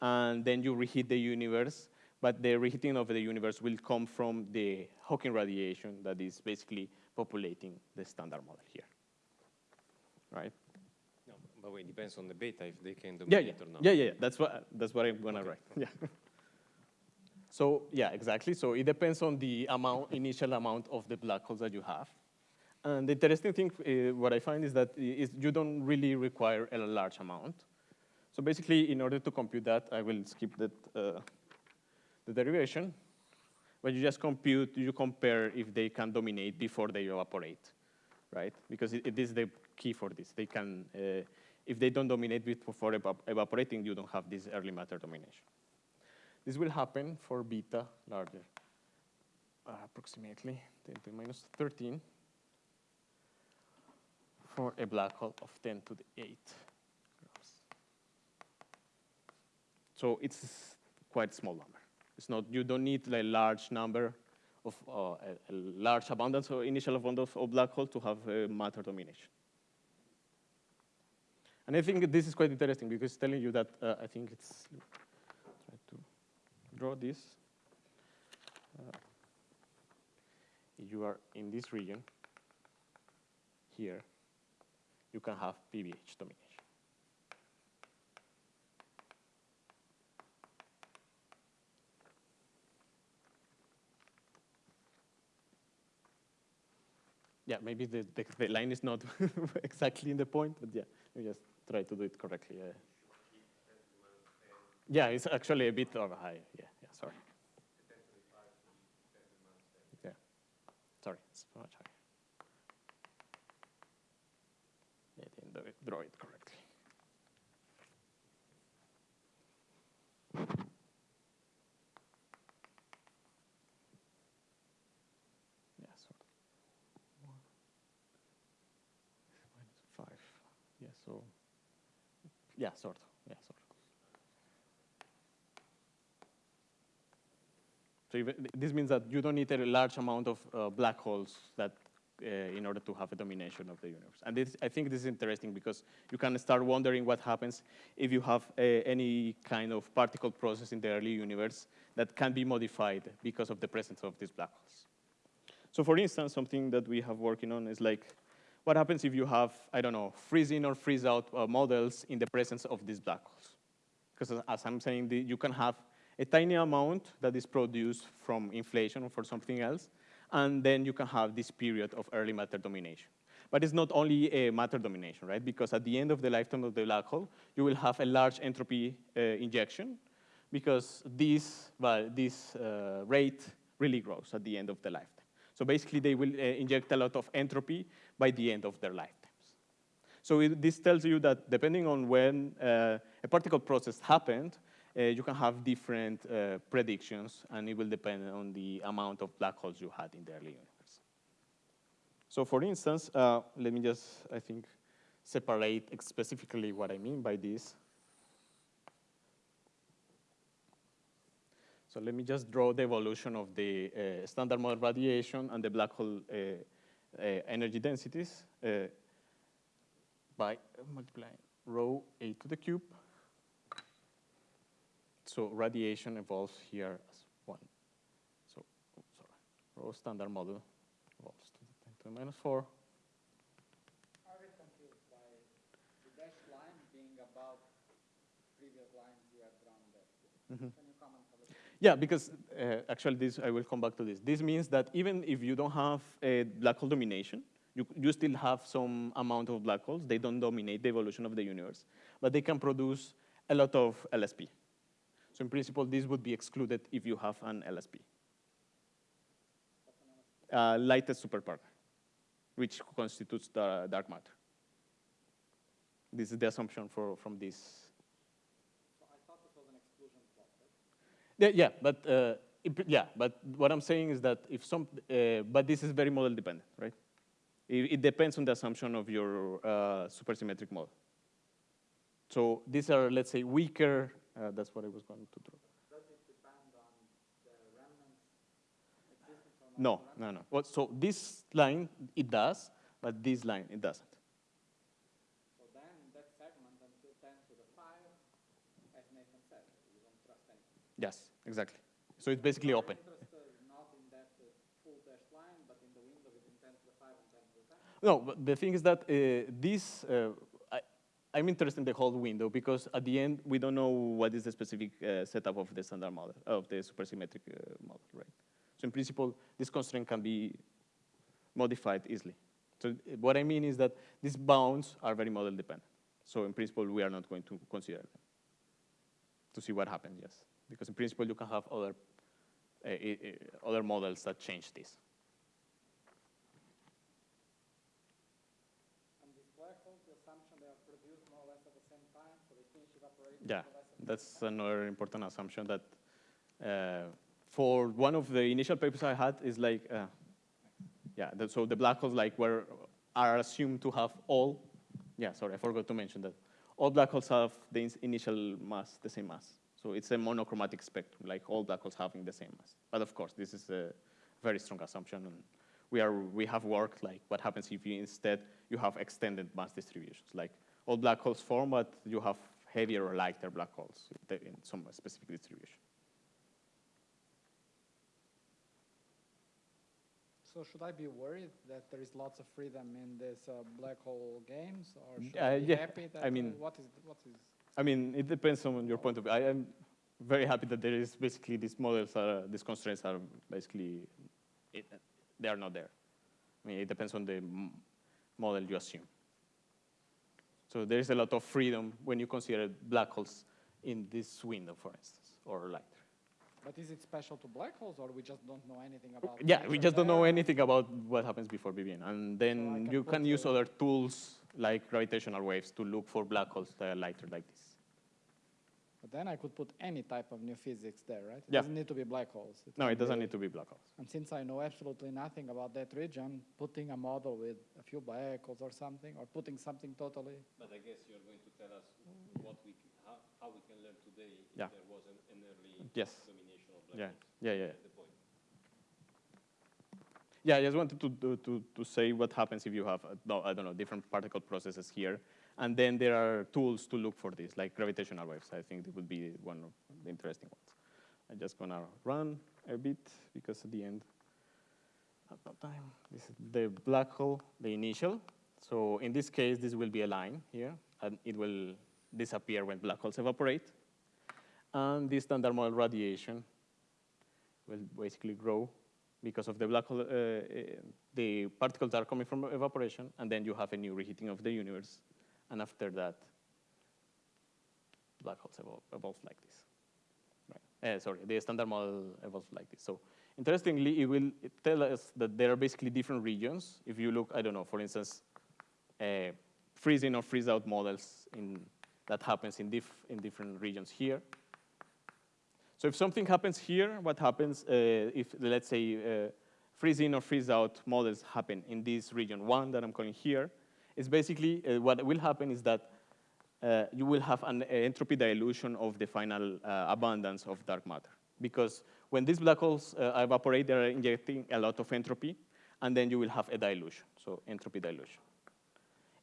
and then you reheat the universe, but the reheating of the universe will come from the Hawking radiation that is basically populating the standard model here, right? No, but wait, depends on the beta if they can Yeah, yeah, or not. yeah, yeah, yeah. That's what that's what I'm gonna Okay. write. Yeah. [LAUGHS] So yeah, exactly. So it depends on the amount, initial amount of the black holes that you have. And the interesting thing, uh, what I find is that is you don't really require a large amount. So basically, in order to compute that, I will skip that, uh, the derivation. But you just compute, you compare if they can dominate before they evaporate, right? Because it, it is the key for this. They can, uh, if they don't dominate before evap- evaporating, you don't have this early matter domination. This will happen for beta larger, uh, approximately 10 to the minus 13 for a black hole of 10 to the 8 grams. So it's quite small number. It's not, you don't need a large number of, uh, a, a large abundance or initial abundance of black hole to have matter domination. And I think this is quite interesting because it's telling you that uh, I think it's, try to draw this. Uh, you are in this region here, you can have PBH domination. Yeah, maybe the, the, the line is not [LAUGHS] exactly in the point, but yeah, we just try to do it correctly. Yeah, yeah it's actually a bit a high. Yeah, yeah, sorry. Yeah, sorry, it's much higher. I didn't it, draw it correctly. Yeah, sort of. One. Minus five. Yeah, so. Yeah, sort of. Yeah, sort of. So this means that you don't need a large amount of uh, black holes that uh, in order to have a domination of the universe. And this, I think this is interesting because you can start wondering what happens if you have uh, any kind of particle process in the early universe that can be modified because of the presence of these black holes. So for instance, something that we have working on is like, what happens if you have, I don't know, freeze in or freeze out uh, models in the presence of these black holes? Because as I'm saying, the, you can have a tiny amount that is produced from inflation or for something else, and then you can have this period of early matter domination. But it's not only a matter domination, right? Because at the end of the lifetime of the black hole, you will have a large entropy uh, injection because this, well, this uh, rate really grows at the end of the lifetime. So basically, they will uh, inject a lot of entropy by the end of their lifetimes. So it, this tells you that depending on when uh, a particle process happened, uh, you can have different uh, predictions, and it will depend on the amount of black holes you had in the early universe. So for instance, uh, let me just, I think, separate specifically what I mean by this. So let me just draw the evolution of the uh, standard model radiation and the black hole uh, energy densities uh, by multiplying rho a to the cube. So radiation evolves here as one. So, oh, sorry, rho standard model evolves to the 10 to the minus 4. I'm confused by the dashed line being above previous lines you have drawn there. Mhm. Can you comment a little? Yeah, because uh, actually this, I will come back to this. This means that even if you don't have a black hole domination, you, you still have some amount of black holes. They don't dominate the evolution of the universe, but they can produce a lot of LSP. So in principle, this would be excluded if you have an LSP. Uh, lightest superparticle, which constitutes the dark matter. This is the assumption for, from this So I thought this was an exclusion plot, right? Yeah, yeah, but uh, it- yeah, but what I'm saying is that if some, uh, but this is very model dependent, right? It, it depends on the assumption of your uh, supersymmetric model. So these are, let's say, weaker. Uh, that's what I was going to draw. Does it depend on the remnants No, no, no. Well, so this line it does, but this line it doesn't. So then in that segment until 10 to the 5, as Nathan said, you don't trust anything. Yes, exactly. So it's basically You are open. interested not in that uh, full dashed line, but in the window between 10 to the 5 and 10 to the 10? No, but the thing is that uh, this, uh, I, I'm interested in the whole window because at the end, we don't know what is the specific uh, setup of the standard model, of the supersymmetric uh, model, right? So in principle, this constraint can be modified easily. So uh, what I mean is that these bounds are very model dependent. So in principle, we are not going to consider them to see what happens, yes. Because in principle, you can have other, uh, uh, other models that change this. And these black holes, the assumption they are produced more or less at the same time, so they finish evaporating Yeah, more or less at the that's another important assumption that uh, for one of the initial papers I had is like, uh, yeah, the, so the black holes like were, are assumed to have all, yeah, sorry, I forgot to mention that. All black holes have the initial mass, the same mass. So it's a monochromatic spectrum, like all black holes having the same mass. But of course, this is a very strong assumption. And we, are, we have worked like what happens if you instead you have extended mass distributions, like all black holes form, but you have heavier or lighter black holes in some specific distribution. So should I be worried that there is lots of freedom in this uh, black hole games, or should Uh, I be yeah, happy that I uh, mean- what is what is I mean, it depends on your point of view. I am very happy that there is basically these models are, uh, these constraints are basically, it, they are not there. I mean, it depends on the m- model you assume. So there is a lot of freedom when you consider black holes in this window, for instance, or lighter. But is it special to black holes, or we just don't know anything about? Yeah, we just don't know anything about what happens before BBN. And then can you can use other tools like gravitational waves to look for black holes that are lighter like this. But then I could put any type of new physics there, right? It Yeah. doesn't need to be black holes. No, it doesn't be- need to be black holes. And since I know absolutely nothing about that region, putting a model with a few black holes or something, or putting something totally. But I guess you're going to tell us what we, how, how we can learn today if Yeah. there was an, an early Yes. domination of black Yeah, holes. yeah, yeah. That's the point. Yeah, I just wanted to, to, to, to say what happens if you have, uh, no, I don't know, different particle processes here. And then there are tools to look for this, like gravitational waves. I think it would be one of the interesting ones. I'm just gonna run a bit because at the end, at time, this is the black hole, the initial. So in this case, this will be a line here, and it will disappear when black holes evaporate. and the standard model radiation will basically grow because of the black hole, uh, uh, the particles are coming from evaporation, and then you have a new reheating of the universe, and after that, black holes evolve, evolve like this. Right. Uh, sorry, the standard model evolves like this. So interestingly, it will tell us that there are basically different regions. If you look, I don't know, for instance, uh, freeze in or freeze out models in, that happens in, diff, in different regions here. So if something happens here, what happens uh, if, let's say, uh, freeze in or freeze out models happen in this region one that I'm calling here, is basically uh, what will happen is that uh, you will have an entropy dilution of the final uh, abundance of dark matter. Because when these black holes evaporate, they're injecting a lot of entropy, and then you will have a dilution, so entropy dilution.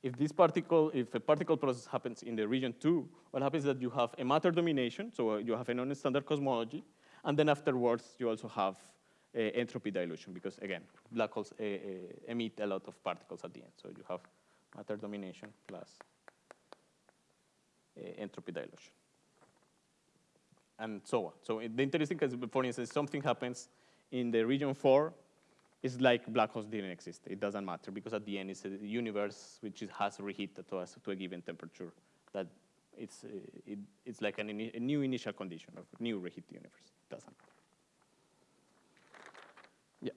If this particle, if a particle process happens in the region two, what happens is that you have a matter domination, so you have a non-standard cosmology, and then afterwards you also have entropy dilution, because again, black holes emit a lot of particles at the end. So you have matter domination plus uh, entropy dilution. And so on. So it- the interesting is, for instance, something happens in the region four, it's like black holes didn't exist. It doesn't matter because at the end it's a universe which is, has reheated to us to a given temperature. That it's uh, it, it's like an a new initial condition of new reheat universe. It doesn't. Yeah.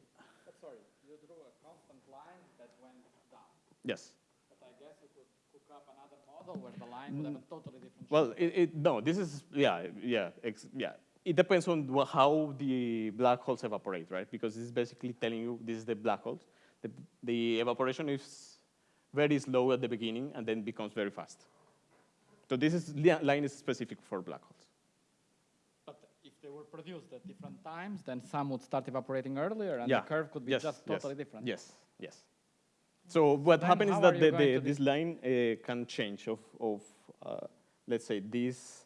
Sorry, you drew a constant line that went down. Yes. But I guess you could cook up another model where the line would have a totally different Well, it, it, no, this is, yeah, yeah, ex, yeah. It depends on how the black holes evaporate, right? Because this is basically telling you this is the black holes. The, the evaporation is very slow at the beginning and then becomes very fast. So this is, li- line is specific for black holes. But if they were produced at different times, then some would start evaporating earlier, and yeah. the curve could be yes, just yes, totally different. Yes, yes. So what Then happens is that the, the, this line uh, can change of, of uh, let's say, this,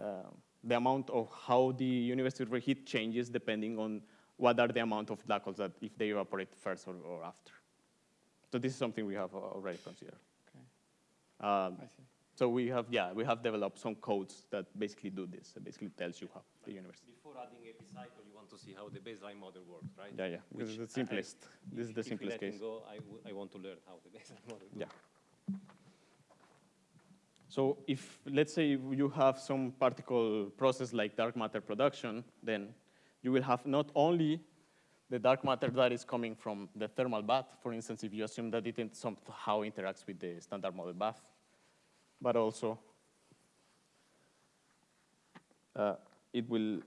uh, the amount of how the universe will reheat changes depending on what are the amount of black holes that if they evaporate first or, or after. So this is something we have uh, already considered. Okay, Um, I see. So we have, yeah, we have developed some codes that basically do this. It basically tells you how the universe. Before adding epicycle, you want to see how the baseline model works, right? Yeah, yeah. This is the I- I- simplest. This is the if simplest let him case. go, I, w- I want to learn how the [LAUGHS] baseline model Yeah. So if, let's say, you have some particle process like dark matter production, then you will have not only the dark matter that is coming from the thermal bath, for instance, if you assume that it somehow interacts with the standard model bath, but also uh, it will,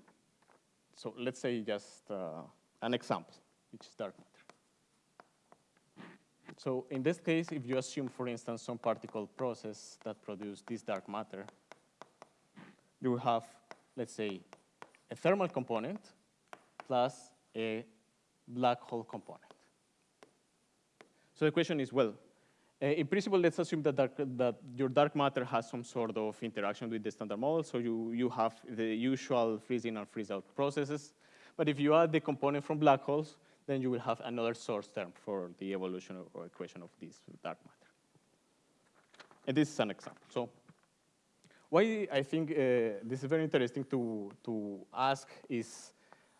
so let's say just uh, an example, which is dark matter. So in this case, if you assume, for instance, some particle process that produce this dark matter, you have, let's say, a thermal component plus a black hole component. So the question is, well, in principle, let's assume that, dark, that your dark matter has some sort of interaction with the standard model, so you, you have the usual freeze in and freeze out processes. But if you add the component from black holes, then you will have another source term for the evolution or, equation of this dark matter. And this is an example. So why I think uh, this is very interesting to, to ask is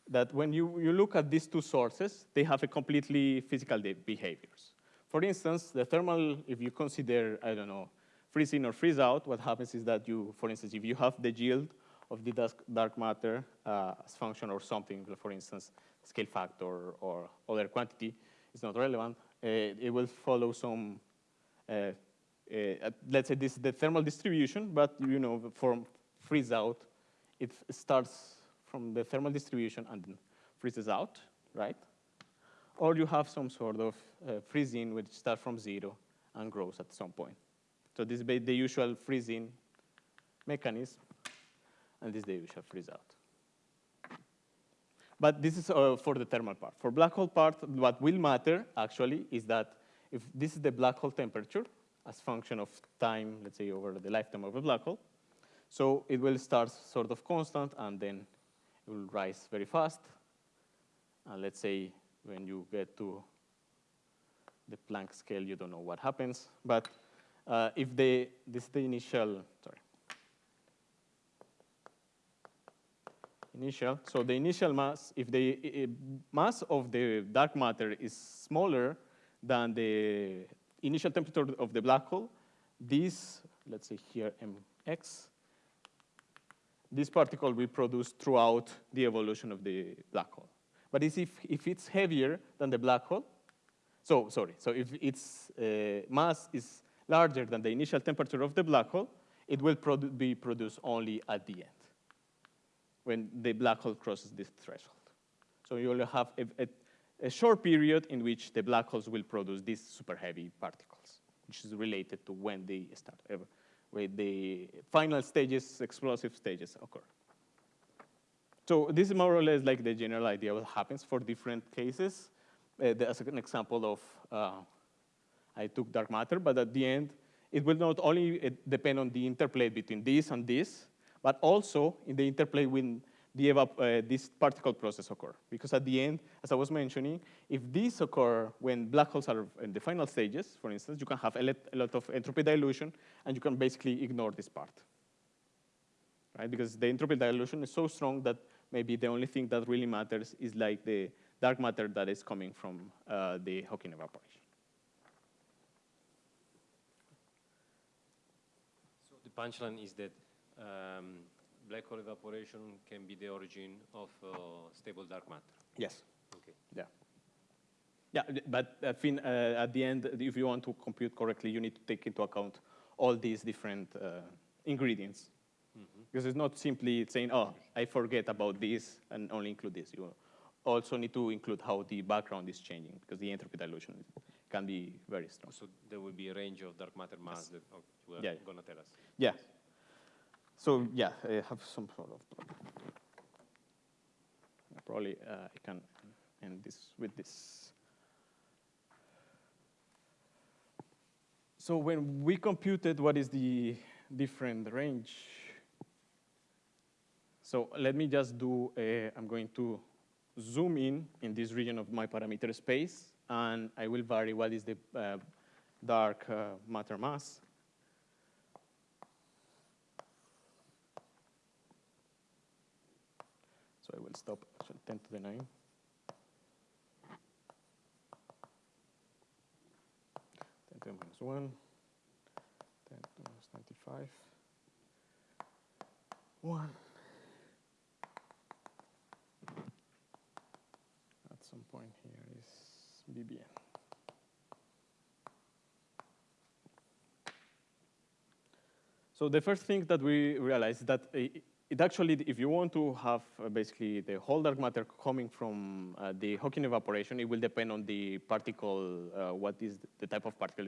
that when you, you look at these two sources, they have a completely physical behaviors. For instance, the thermal, if you consider, I don't know, freeze in or freeze out, what happens is that you, for instance, if you have the yield of the dark matter uh, as function or something, for instance, scale factor or other quantity is not relevant, uh, it will follow some uh, uh, let's say this is the thermal distribution, but you know, from freeze out, it starts from the thermal distribution and then freezes out, right? Or you have some sort of uh, freeze in which starts from zero and grows at some point. So this is the usual freeze in mechanism, and this is the usual freeze out. But this is uh, for the thermal part. For black hole part, what will matter actually is that if this is the black hole temperature as function of time, let's say over the lifetime of a black hole, so it will start sort of constant and then it will rise very fast. And let's say when you get to the Planck scale, you don't know what happens. But uh, if the, this is the initial, sorry. initial. So the initial mass, if the mass of the dark matter is smaller than the initial temperature of the black hole, this, let's say here mx, this particle will produce throughout the evolution of the black hole. But if, if it's heavier than the black hole, so sorry, so if its uh, mass is larger than the initial temperature of the black hole, it will produ be produced only at the end, when the black hole crosses this threshold. So you only have a, a, a short period in which the black holes will produce these super heavy particles, which is related to when they start, uh, when the final stages, explosive stages occur. So this is more or less like the general idea what happens for different cases. Uh, as an example of, uh, I took dark matter, but at the end, it will not only uh, depend on the interplay between this and this, but also in the interplay when the uh, this particle process occur. Because at the end, as I was mentioning, if this occur when black holes are in the final stages, for instance, you can have a a lot of entropy dilution, and you can basically ignore this part right? Because the entropy dilution is so strong that maybe the only thing that really matters is like the dark matter that is coming from uh, the Hawking evaporation. So the punchline is that um, black hole evaporation can be the origin of uh, stable dark matter. Yes. Okay. Yeah. Yeah, but I think uh, at the end, if you want to compute correctly, you need to take into account all these different uh, ingredients. Because it's not simply saying, oh, I forget about this and only include this. You also need to include how the background is changing, because the entropy dilution can be very strong. So there will be a range of dark matter mass that you are Yeah, going to tell us. Yeah. So yeah, I have some sort of problem. Probably uh, I can end this with this. So when we computed what is the different range, so let me just do, a, I'm going to zoom in in this region of my parameter space, and I will vary what is the uh, dark uh, matter mass. So I will stop at 10 to the 9. 10 to the minus 1. 10 to the minus 95. 1. At some point here is BBN. So the first thing that we realized is that it actually, if you want to have uh, basically the whole dark matter coming from uh, the Hawking evaporation, it will depend on the particle, uh, what is the type of particle,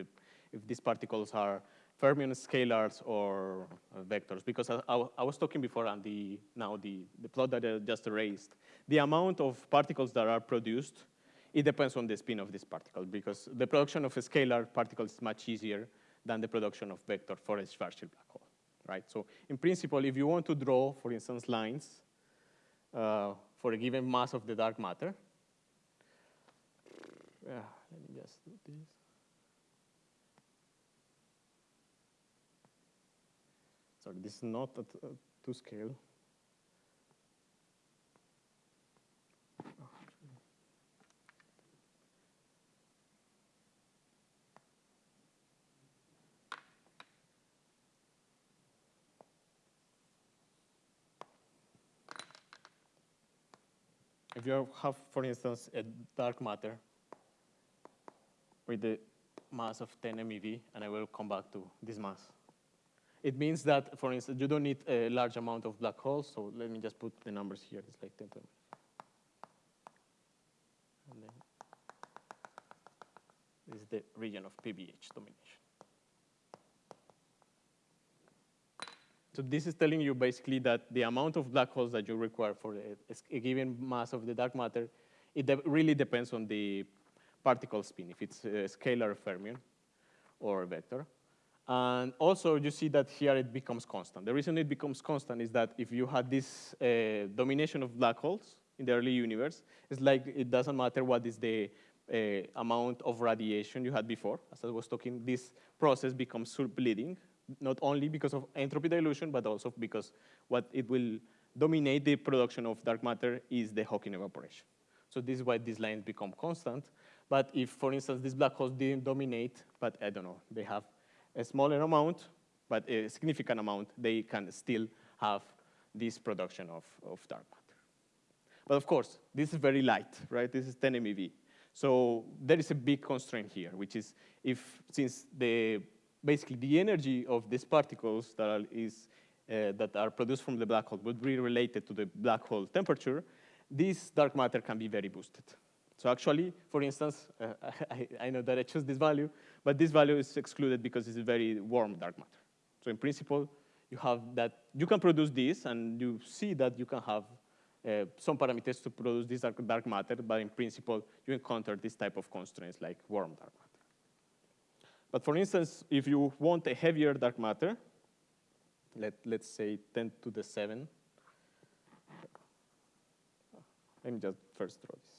if these particles are fermion scalars or uh, vectors. Because I, I was talking before and the, now the, the plot that I just erased, the amount of particles that are produced, it depends on the spin of this particle because the production of a scalar particle is much easier than the production of vector for a Schwarzschild black hole, right? So in principle, if you want to draw, for instance, lines uh, for a given mass of the dark matter, yeah, let me just do this. This is not at uh, to scale. If you have, for instance, a dark matter with the mass of 10 MeV, and I will come back to this mass. It means that, for instance, you don't need a large amount of black holes, so let me just put the numbers here. It's like 10 to the and then this is the region of PBH domination. So this is telling you basically that the amount of black holes that you require for a, a given mass of the dark matter, it de really depends on the particle spin, if it's a scalar fermion or a vector. And also you see that here it becomes constant. The reason it becomes constant is that if you had this uh, domination of black holes in the early universe, it's like it doesn't matter what is the uh, amount of radiation you had before. As I was talking, this process becomes bleeding, not only because of entropy dilution, but also because what it will dominate the production of dark matter is the Hawking evaporation. So this is why these lines become constant. But if, for instance, these black holes didn't dominate, but I don't know, they have a smaller amount, but a significant amount, they can still have this production of, of dark matter. But of course, this is very light, right? This is 10 MeV. So there is a big constraint here, which is if, since the, basically the energy of these particles that are, is, uh, that are produced from the black hole would be related to the black hole temperature, this dark matter can be very boosted. So actually, for instance, uh, [LAUGHS] I, I know that I chose this value, but this value is excluded because it's a very warm dark matter. So in principle, you have that, you can produce this, and you see that you can have uh, some parameters to produce this dark, dark matter, but in principle, you encounter this type of constraints like warm dark matter. But for instance, if you want a heavier dark matter, let, let's say 10 to the 7, let me just first draw this.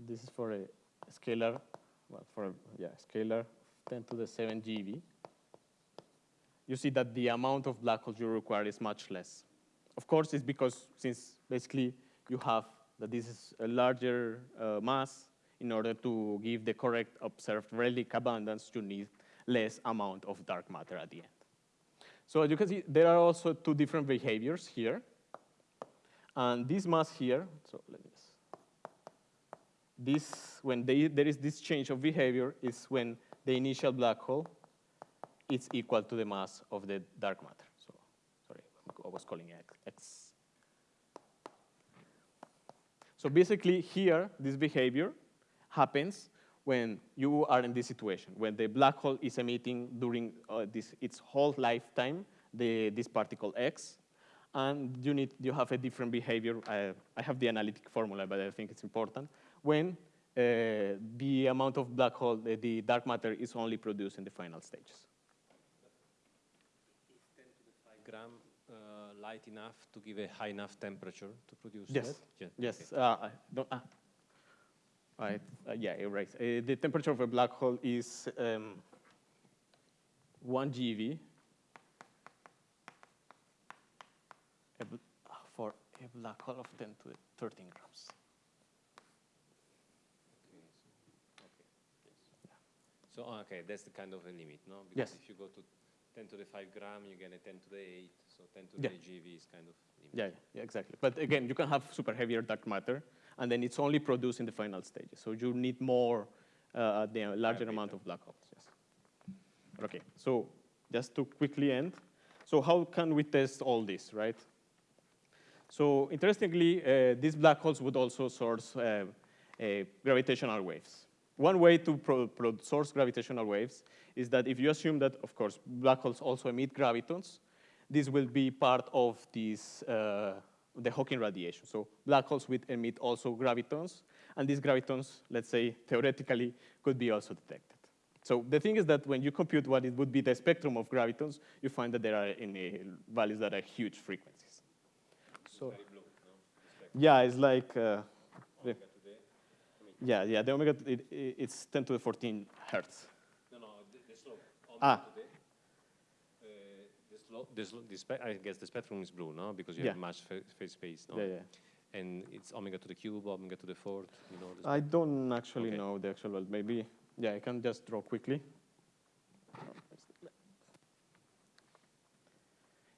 So this is for a scalar, well, for a, yeah, scalar 10 to the 7 GeV. You see that the amount of black holes you require is much less. Of course, it's because since basically you have that this is a larger uh, mass, in order to give the correct observed relic abundance, you need less amount of dark matter at the end. So as you can see, there are also two different behaviors here. And this mass here, so let me this, when they, there is this change of behavior, is when the initial black hole is equal to the mass of the dark matter. So, sorry, I was calling it X. So basically here, this behavior happens when you are in this situation, when the black hole is emitting during uh, this, its whole lifetime, the, this particle X, and you, need, you have a different behavior. I, I have the analytic formula, but I think it's important. When uh, the amount of black hole, the, the dark matter is only produced in the final stages. Is 10 to the 5 gram uh, light enough to give a high enough temperature to produce Yes. that? Yes. Yes. Uh, I don't. Right. Uh, yeah, you're right. Uh, the temperature of a black hole is um, 1 GeV ah, for a black hole of 10 to 13 grams. So, oh, okay, that's the kind of a limit, no? Because Yes. if you go to 10 to the 5 gram, you get a 10 to the 8, so 10 to Yeah. the GeV is kind of limit. Yeah, yeah, exactly. But again, you can have super heavier dark matter, and then it's only produced in the final stages. So you need more, uh, the larger Hybrid, amount of black holes. Yes. Okay. So just to quickly end, so how can we test all this, right? So interestingly, uh, these black holes would also source uh, uh, gravitational waves. One way to source gravitational waves is that if you assume that, of course, black holes also emit gravitons, this will be part of this, uh, the Hawking radiation. So black holes will emit also gravitons, and these gravitons, let's say, theoretically, could be also detected. So the thing is that when you compute what it would be the spectrum of gravitons, you find that there are in uh, values that are huge frequencies. So, yeah, it's like, uh, yeah, yeah, the omega, it, it- it's 10 to the 14 hertz. No, no, the, the slope. Ah. Today, uh, the slope, the slo- the I guess the spectrum is blue, no? Because you Yeah. have much phase space, no? Yeah, yeah. And it's omega to the cube, omega to the fourth, you know? the I don't actually Okay. know the actual, well, maybe, yeah, I can just draw quickly.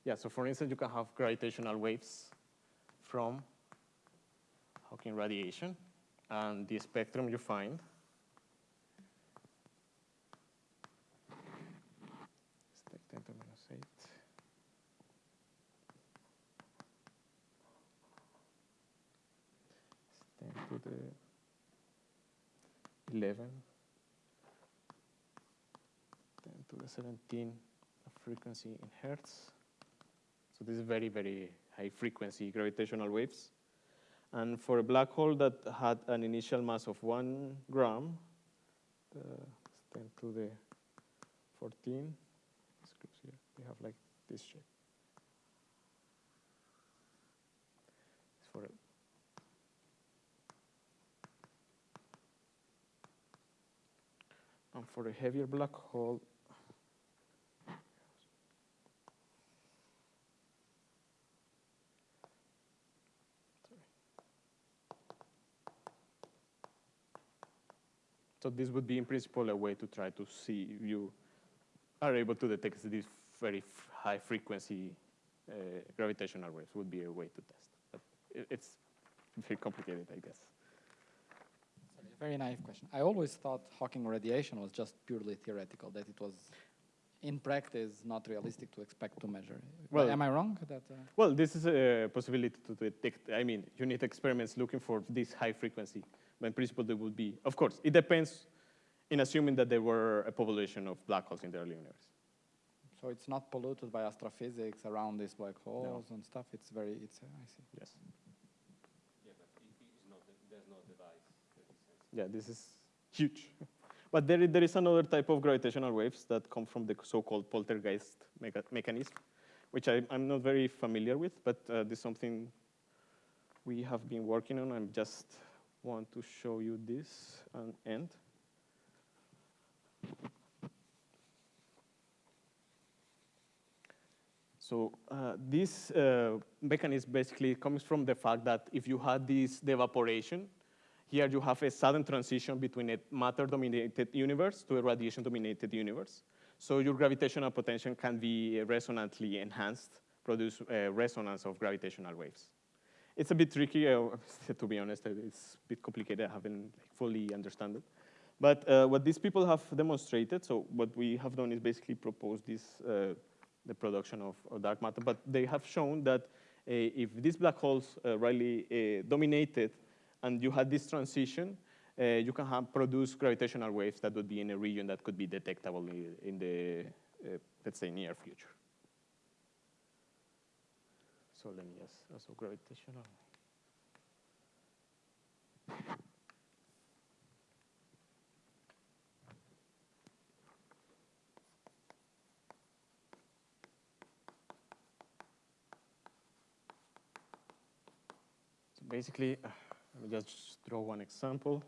Yeah, so for instance, you can have gravitational waves from Hawking radiation, and the spectrum you find 10 to the minus 8. It's 10 to the 11, 10 to the 17 frequency in hertz. So this is very, very high frequency gravitational waves. And for a black hole that had an initial mass of one gram, uh, 10 to the 14, this here, we have like this shape. And for a heavier black hole, So this would be, in principle, a way to try to see if you are able to detect these very high frequency uh, gravitational waves. Would be a way to test. But i- it's very complicated, I guess. Sorry, a very naive question. I always thought Hawking radiation was just purely theoretical, that it was in practice not realistic to expect to measure. Well- Am I wrong? That uh, Well, this is a possibility to detect. I mean, you need experiments looking for this high frequency. But in principle, there would be, of course, it depends in assuming that there were a population of black holes in the early universe. so it's not polluted by astrophysics around these black holes and stuff. It's very. It's. Uh, I see. Yes. Yeah, but it is not, there's no device that is. Yeah, this is huge. [LAUGHS] But there, there is another type of gravitational waves that come from the so-called poltergeist mecha- mechanism, which I, I'm not very familiar with, but uh, this is something we have been working on. I'm just want to show you this and end. So uh, this uh, mechanism basically comes from the fact that if you had this evaporation, here you have a sudden transition between a matter-dominated universe to a radiation-dominated universe. So your gravitational potential can be resonantly enhanced, produce a resonance of gravitational waves. It's a bit tricky, uh, [LAUGHS] to be honest. It's a bit complicated. I haven't fully understand it. But uh, what these people have demonstrated, so what we have done is basically propose this, uh, the production of, of dark matter, but they have shown that uh, if these black holes uh, really uh, dominated and you had this transition, you can have produce gravitational waves that would be in a region that could be detectable i- in the, let's say, near future. So let me just, also gravitational. Basically, [SIGHS] let me just draw one example.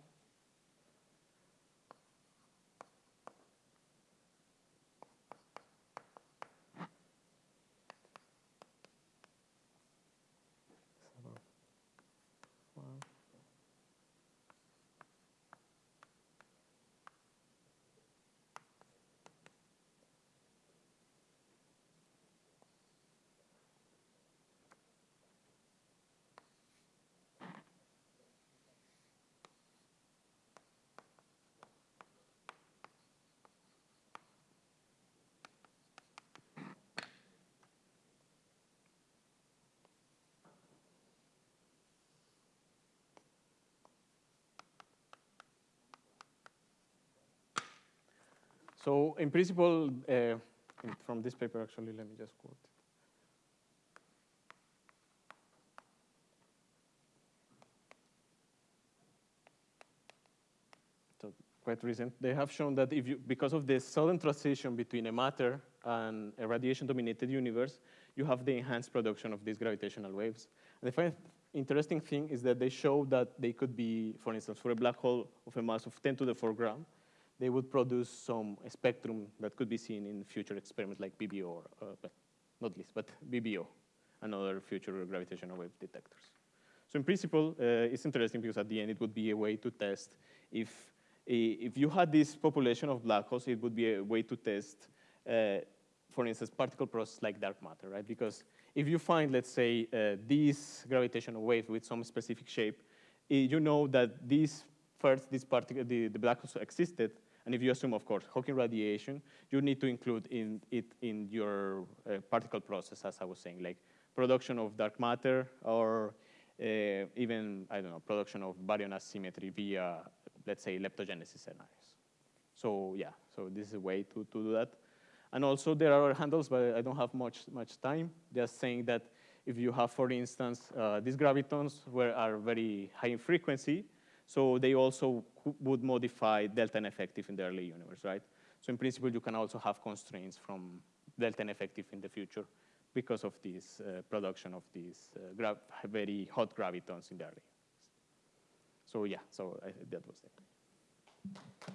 Seven, one. So in principle, uh, from this paper, actually, let me just quote. So quite recent, they have shown that if you, because of the sudden transition between a matter and a radiation-dominated universe, you have the enhanced production of these gravitational waves. And the interesting thing is that they show that they could be, for instance, for a black hole of a mass of 10 to the 4 gram, they would produce some spectrum that could be seen in future experiments like BBO, or, uh, but not least, but BBO and other future gravitational wave detectors. So in principle, uh, it's interesting because at the end it would be a way to test if, if you had this population of black holes, it would be a way to test, uh, for instance, particle process like dark matter, right? Because if you find, let's say, uh, this gravitational wave with some specific shape, you know that this first, this particle, the, the black holes existed, and if you assume, of course, Hawking radiation, you need to include in it in your uh, particle process, as I was saying, like production of dark matter or uh, even, I don't know, production of baryon asymmetry via, let's say, leptogenesis scenarios. So yeah, so this is a way to, to do that. And also there are other handles, but I don't have much, much time. They're saying that if you have, for instance, uh, these gravitons were, are very high in frequency, so they also would modify delta N effective in the early universe, right? So in principle, you can also have constraints from delta N effective in the future because of this uh, production of these uh, very hot gravitons in the early. So yeah, so I, that was it.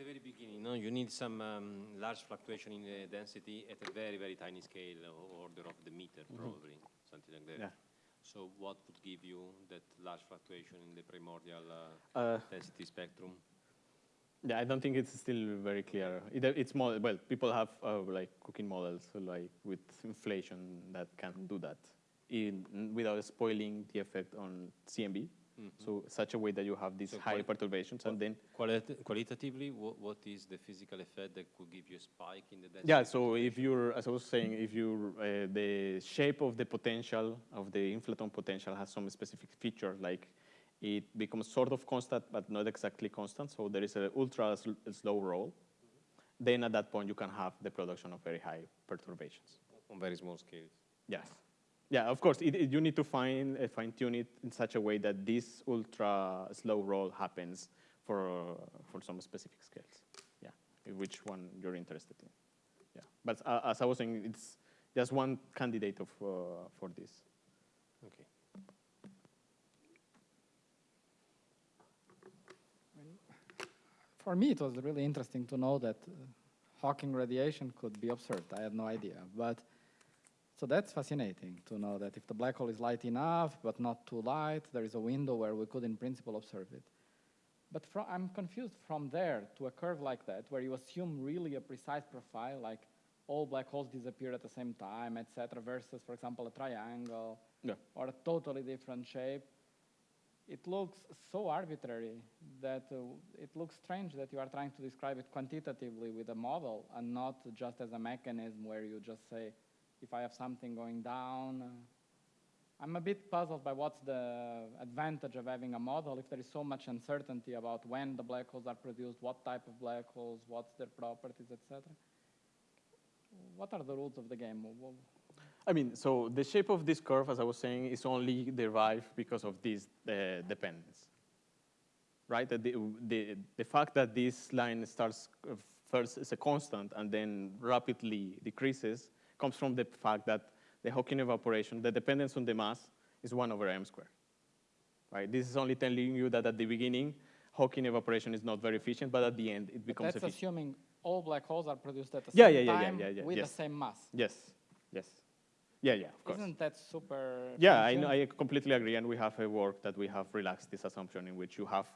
The very beginning, no, you need some um, large fluctuation in the density at a very, very tiny scale, order of the meter, probably, something like that. Yeah. So what would give you that large fluctuation in the primordial uh, Uh, density spectrum? Yeah, I don't think it's still very clear. It, it's more, well, people have uh, like cooking models like with inflation that can do that in, without spoiling the effect on CMB. So such a way that you have these So high perturbations and then, Qualit- qualitatively, what, what is the physical effect that could give you a spike in the density? yeah, so if you're, as I was saying, if you uh, the shape of the potential, of the inflaton potential has some specific feature, like it becomes sort of constant, but not exactly constant. So there is an ultra sl- slow roll. Then at that point, you can have the production of very high perturbations. On very small scales. Yes. Yeah, of course, it, it- you need to fine, uh, fine tune it in such a way that this ultra slow roll happens for, uh, for some specific scales. Yeah, which one you're interested in. Yeah, but uh, as I was saying, it's just one candidate of, uh, for this. Okay. For me, it was really interesting to know that uh, Hawking radiation could be observed. I had no idea. But so that's fascinating to know that if the black hole is light enough but not too light, there is a window where we could, in principle, observe it. But I'm confused from there to a curve like that, where you assume really a precise profile, like all black holes disappear at the same time, etc., versus, for example, a triangle Yeah. or a totally different shape it looks so arbitrary that uh, it looks strange that you are trying to describe it quantitatively with a model and not just as a mechanism where you just say, if I have something going down. I'm a bit puzzled by what's the advantage of having a model if there is so much uncertainty about when the black holes are produced, what type of black holes, what's their properties, etc. What are the rules of the game? I mean, so the shape of this curve, as I was saying, is only derived because of this uh, dependence, right? The, the, the fact that this line starts uh, first as a constant and then rapidly decreases comes from the fact that the Hawking evaporation, the dependence on the mass, is 1 over m squared, right? This is only telling you that at the beginning, Hawking evaporation is not very efficient, but at the end, it becomes that's efficient. assuming all black holes are produced at the Yeah, same yeah, yeah, yeah, time yeah, yeah, with yes. the same mass. Yes, yes. Yeah, yeah, of course. Isn't that super? Yeah, I, know, I completely agree, and we have a work that we have relaxed this assumption in which you have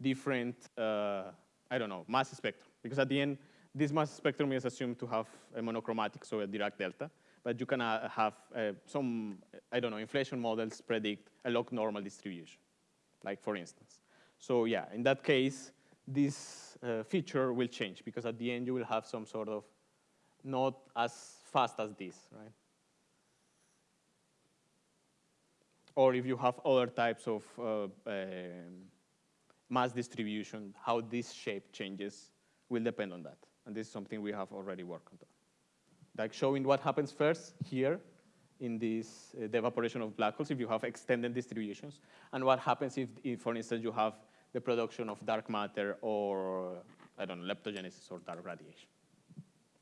different, uh, I don't know, mass spectrum. Because at the end, this mass spectrum is assumed to have a monochromatic, so a Dirac delta, but you can uh, have uh, some, I don't know, inflation models predict a log normal distribution, like for instance. So yeah, in that case, this uh, feature will change because at the end you will have some sort of not as fast as this, right? or if you have other types of uh, um, mass distribution, how this shape changes will depend on that. And this is something we have already worked on. Like showing what happens first here in this, uh, the evaporation of black holes if you have extended distributions, and what happens if, if, for instance, you have the production of dark matter or, I don't know, leptogenesis or dark radiation.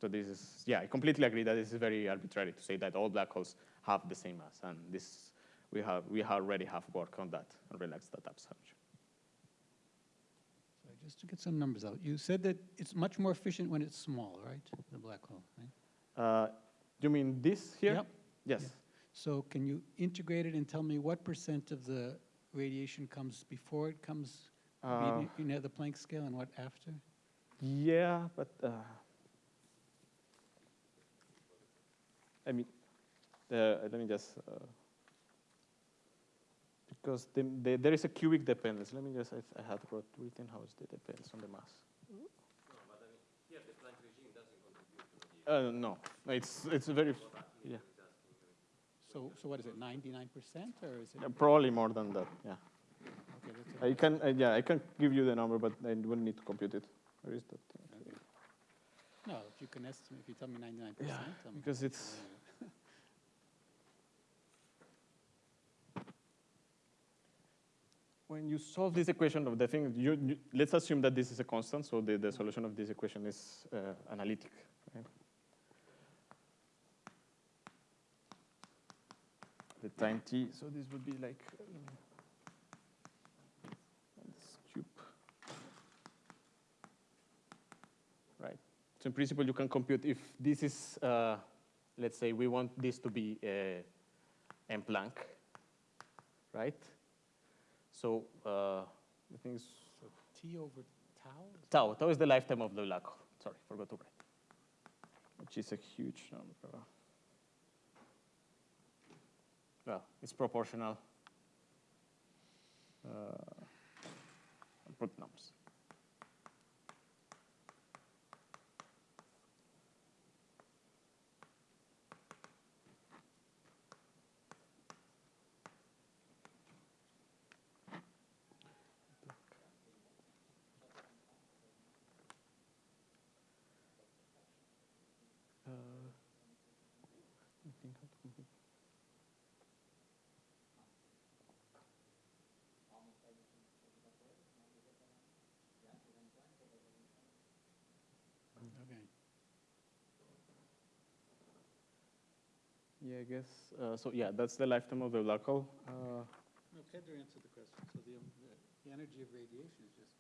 So this is, yeah, I completely agree that this is very arbitrary to say that all black holes have the same mass, and this we have we already have work on that and relaxed that assumption. Just to get some numbers out, you said that it's much more efficient when it's small, right? The black hole, right? Uh, you mean this here? Yep. Yes. Yeah. So can you integrate it and tell me what percent of the radiation comes before it comes, Uh, you know, the Planck scale and what after? Yeah, but uh, I mean, uh, let me just uh, because the, the, there is a cubic dependence. Let me just I, I had wrote written how it depends on the mass. Uh, no, it's it's very yeah So, so what is it, 99% or is it? Uh, probably more than that. Yeah, Okay, that's a- I can uh, yeah I can give you the number, but I will need to compute it. Where is that? okay. No, if you can estimate, if you tell me 99%. Yeah, I'm- because it's when you solve this equation of the thing, you, you, let's assume that this is a constant, so the, the solution of this equation is uh, analytic. Right? The time t, so this would be like uh, this cube. So in principle, you can compute if this is, uh, let's say we want this to be uh, M Planck, right? So uh, I think it's T over tau? tau. Tau is the lifetime of the black hole. Sorry, forgot to write. Which is a huge number. Well, it's proportional. Uh, I'll put numbers. Uh, I think how to compute. Okay. Yeah, I guess. Uh, so yeah, that's the lifetime of the black hole. Uh, No, Pedro answered the question. So the, um, the- the energy of radiation is just.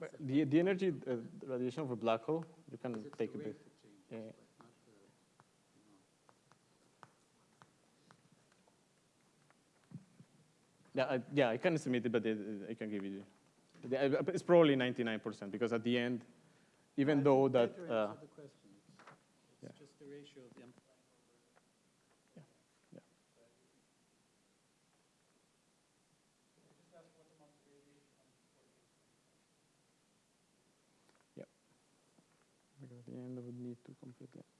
but the, the energy uh, radiation of a black hole, you can take a bit. changes, Yeah. but not the, you know. Yeah, I, yeah, I can estimate it, but it, I can give you. uh, It's probably 99% because at the end, even I though that. Uh, the question. It's- yeah. Just the ratio of the M. yeah. Yep. I would need to compute that.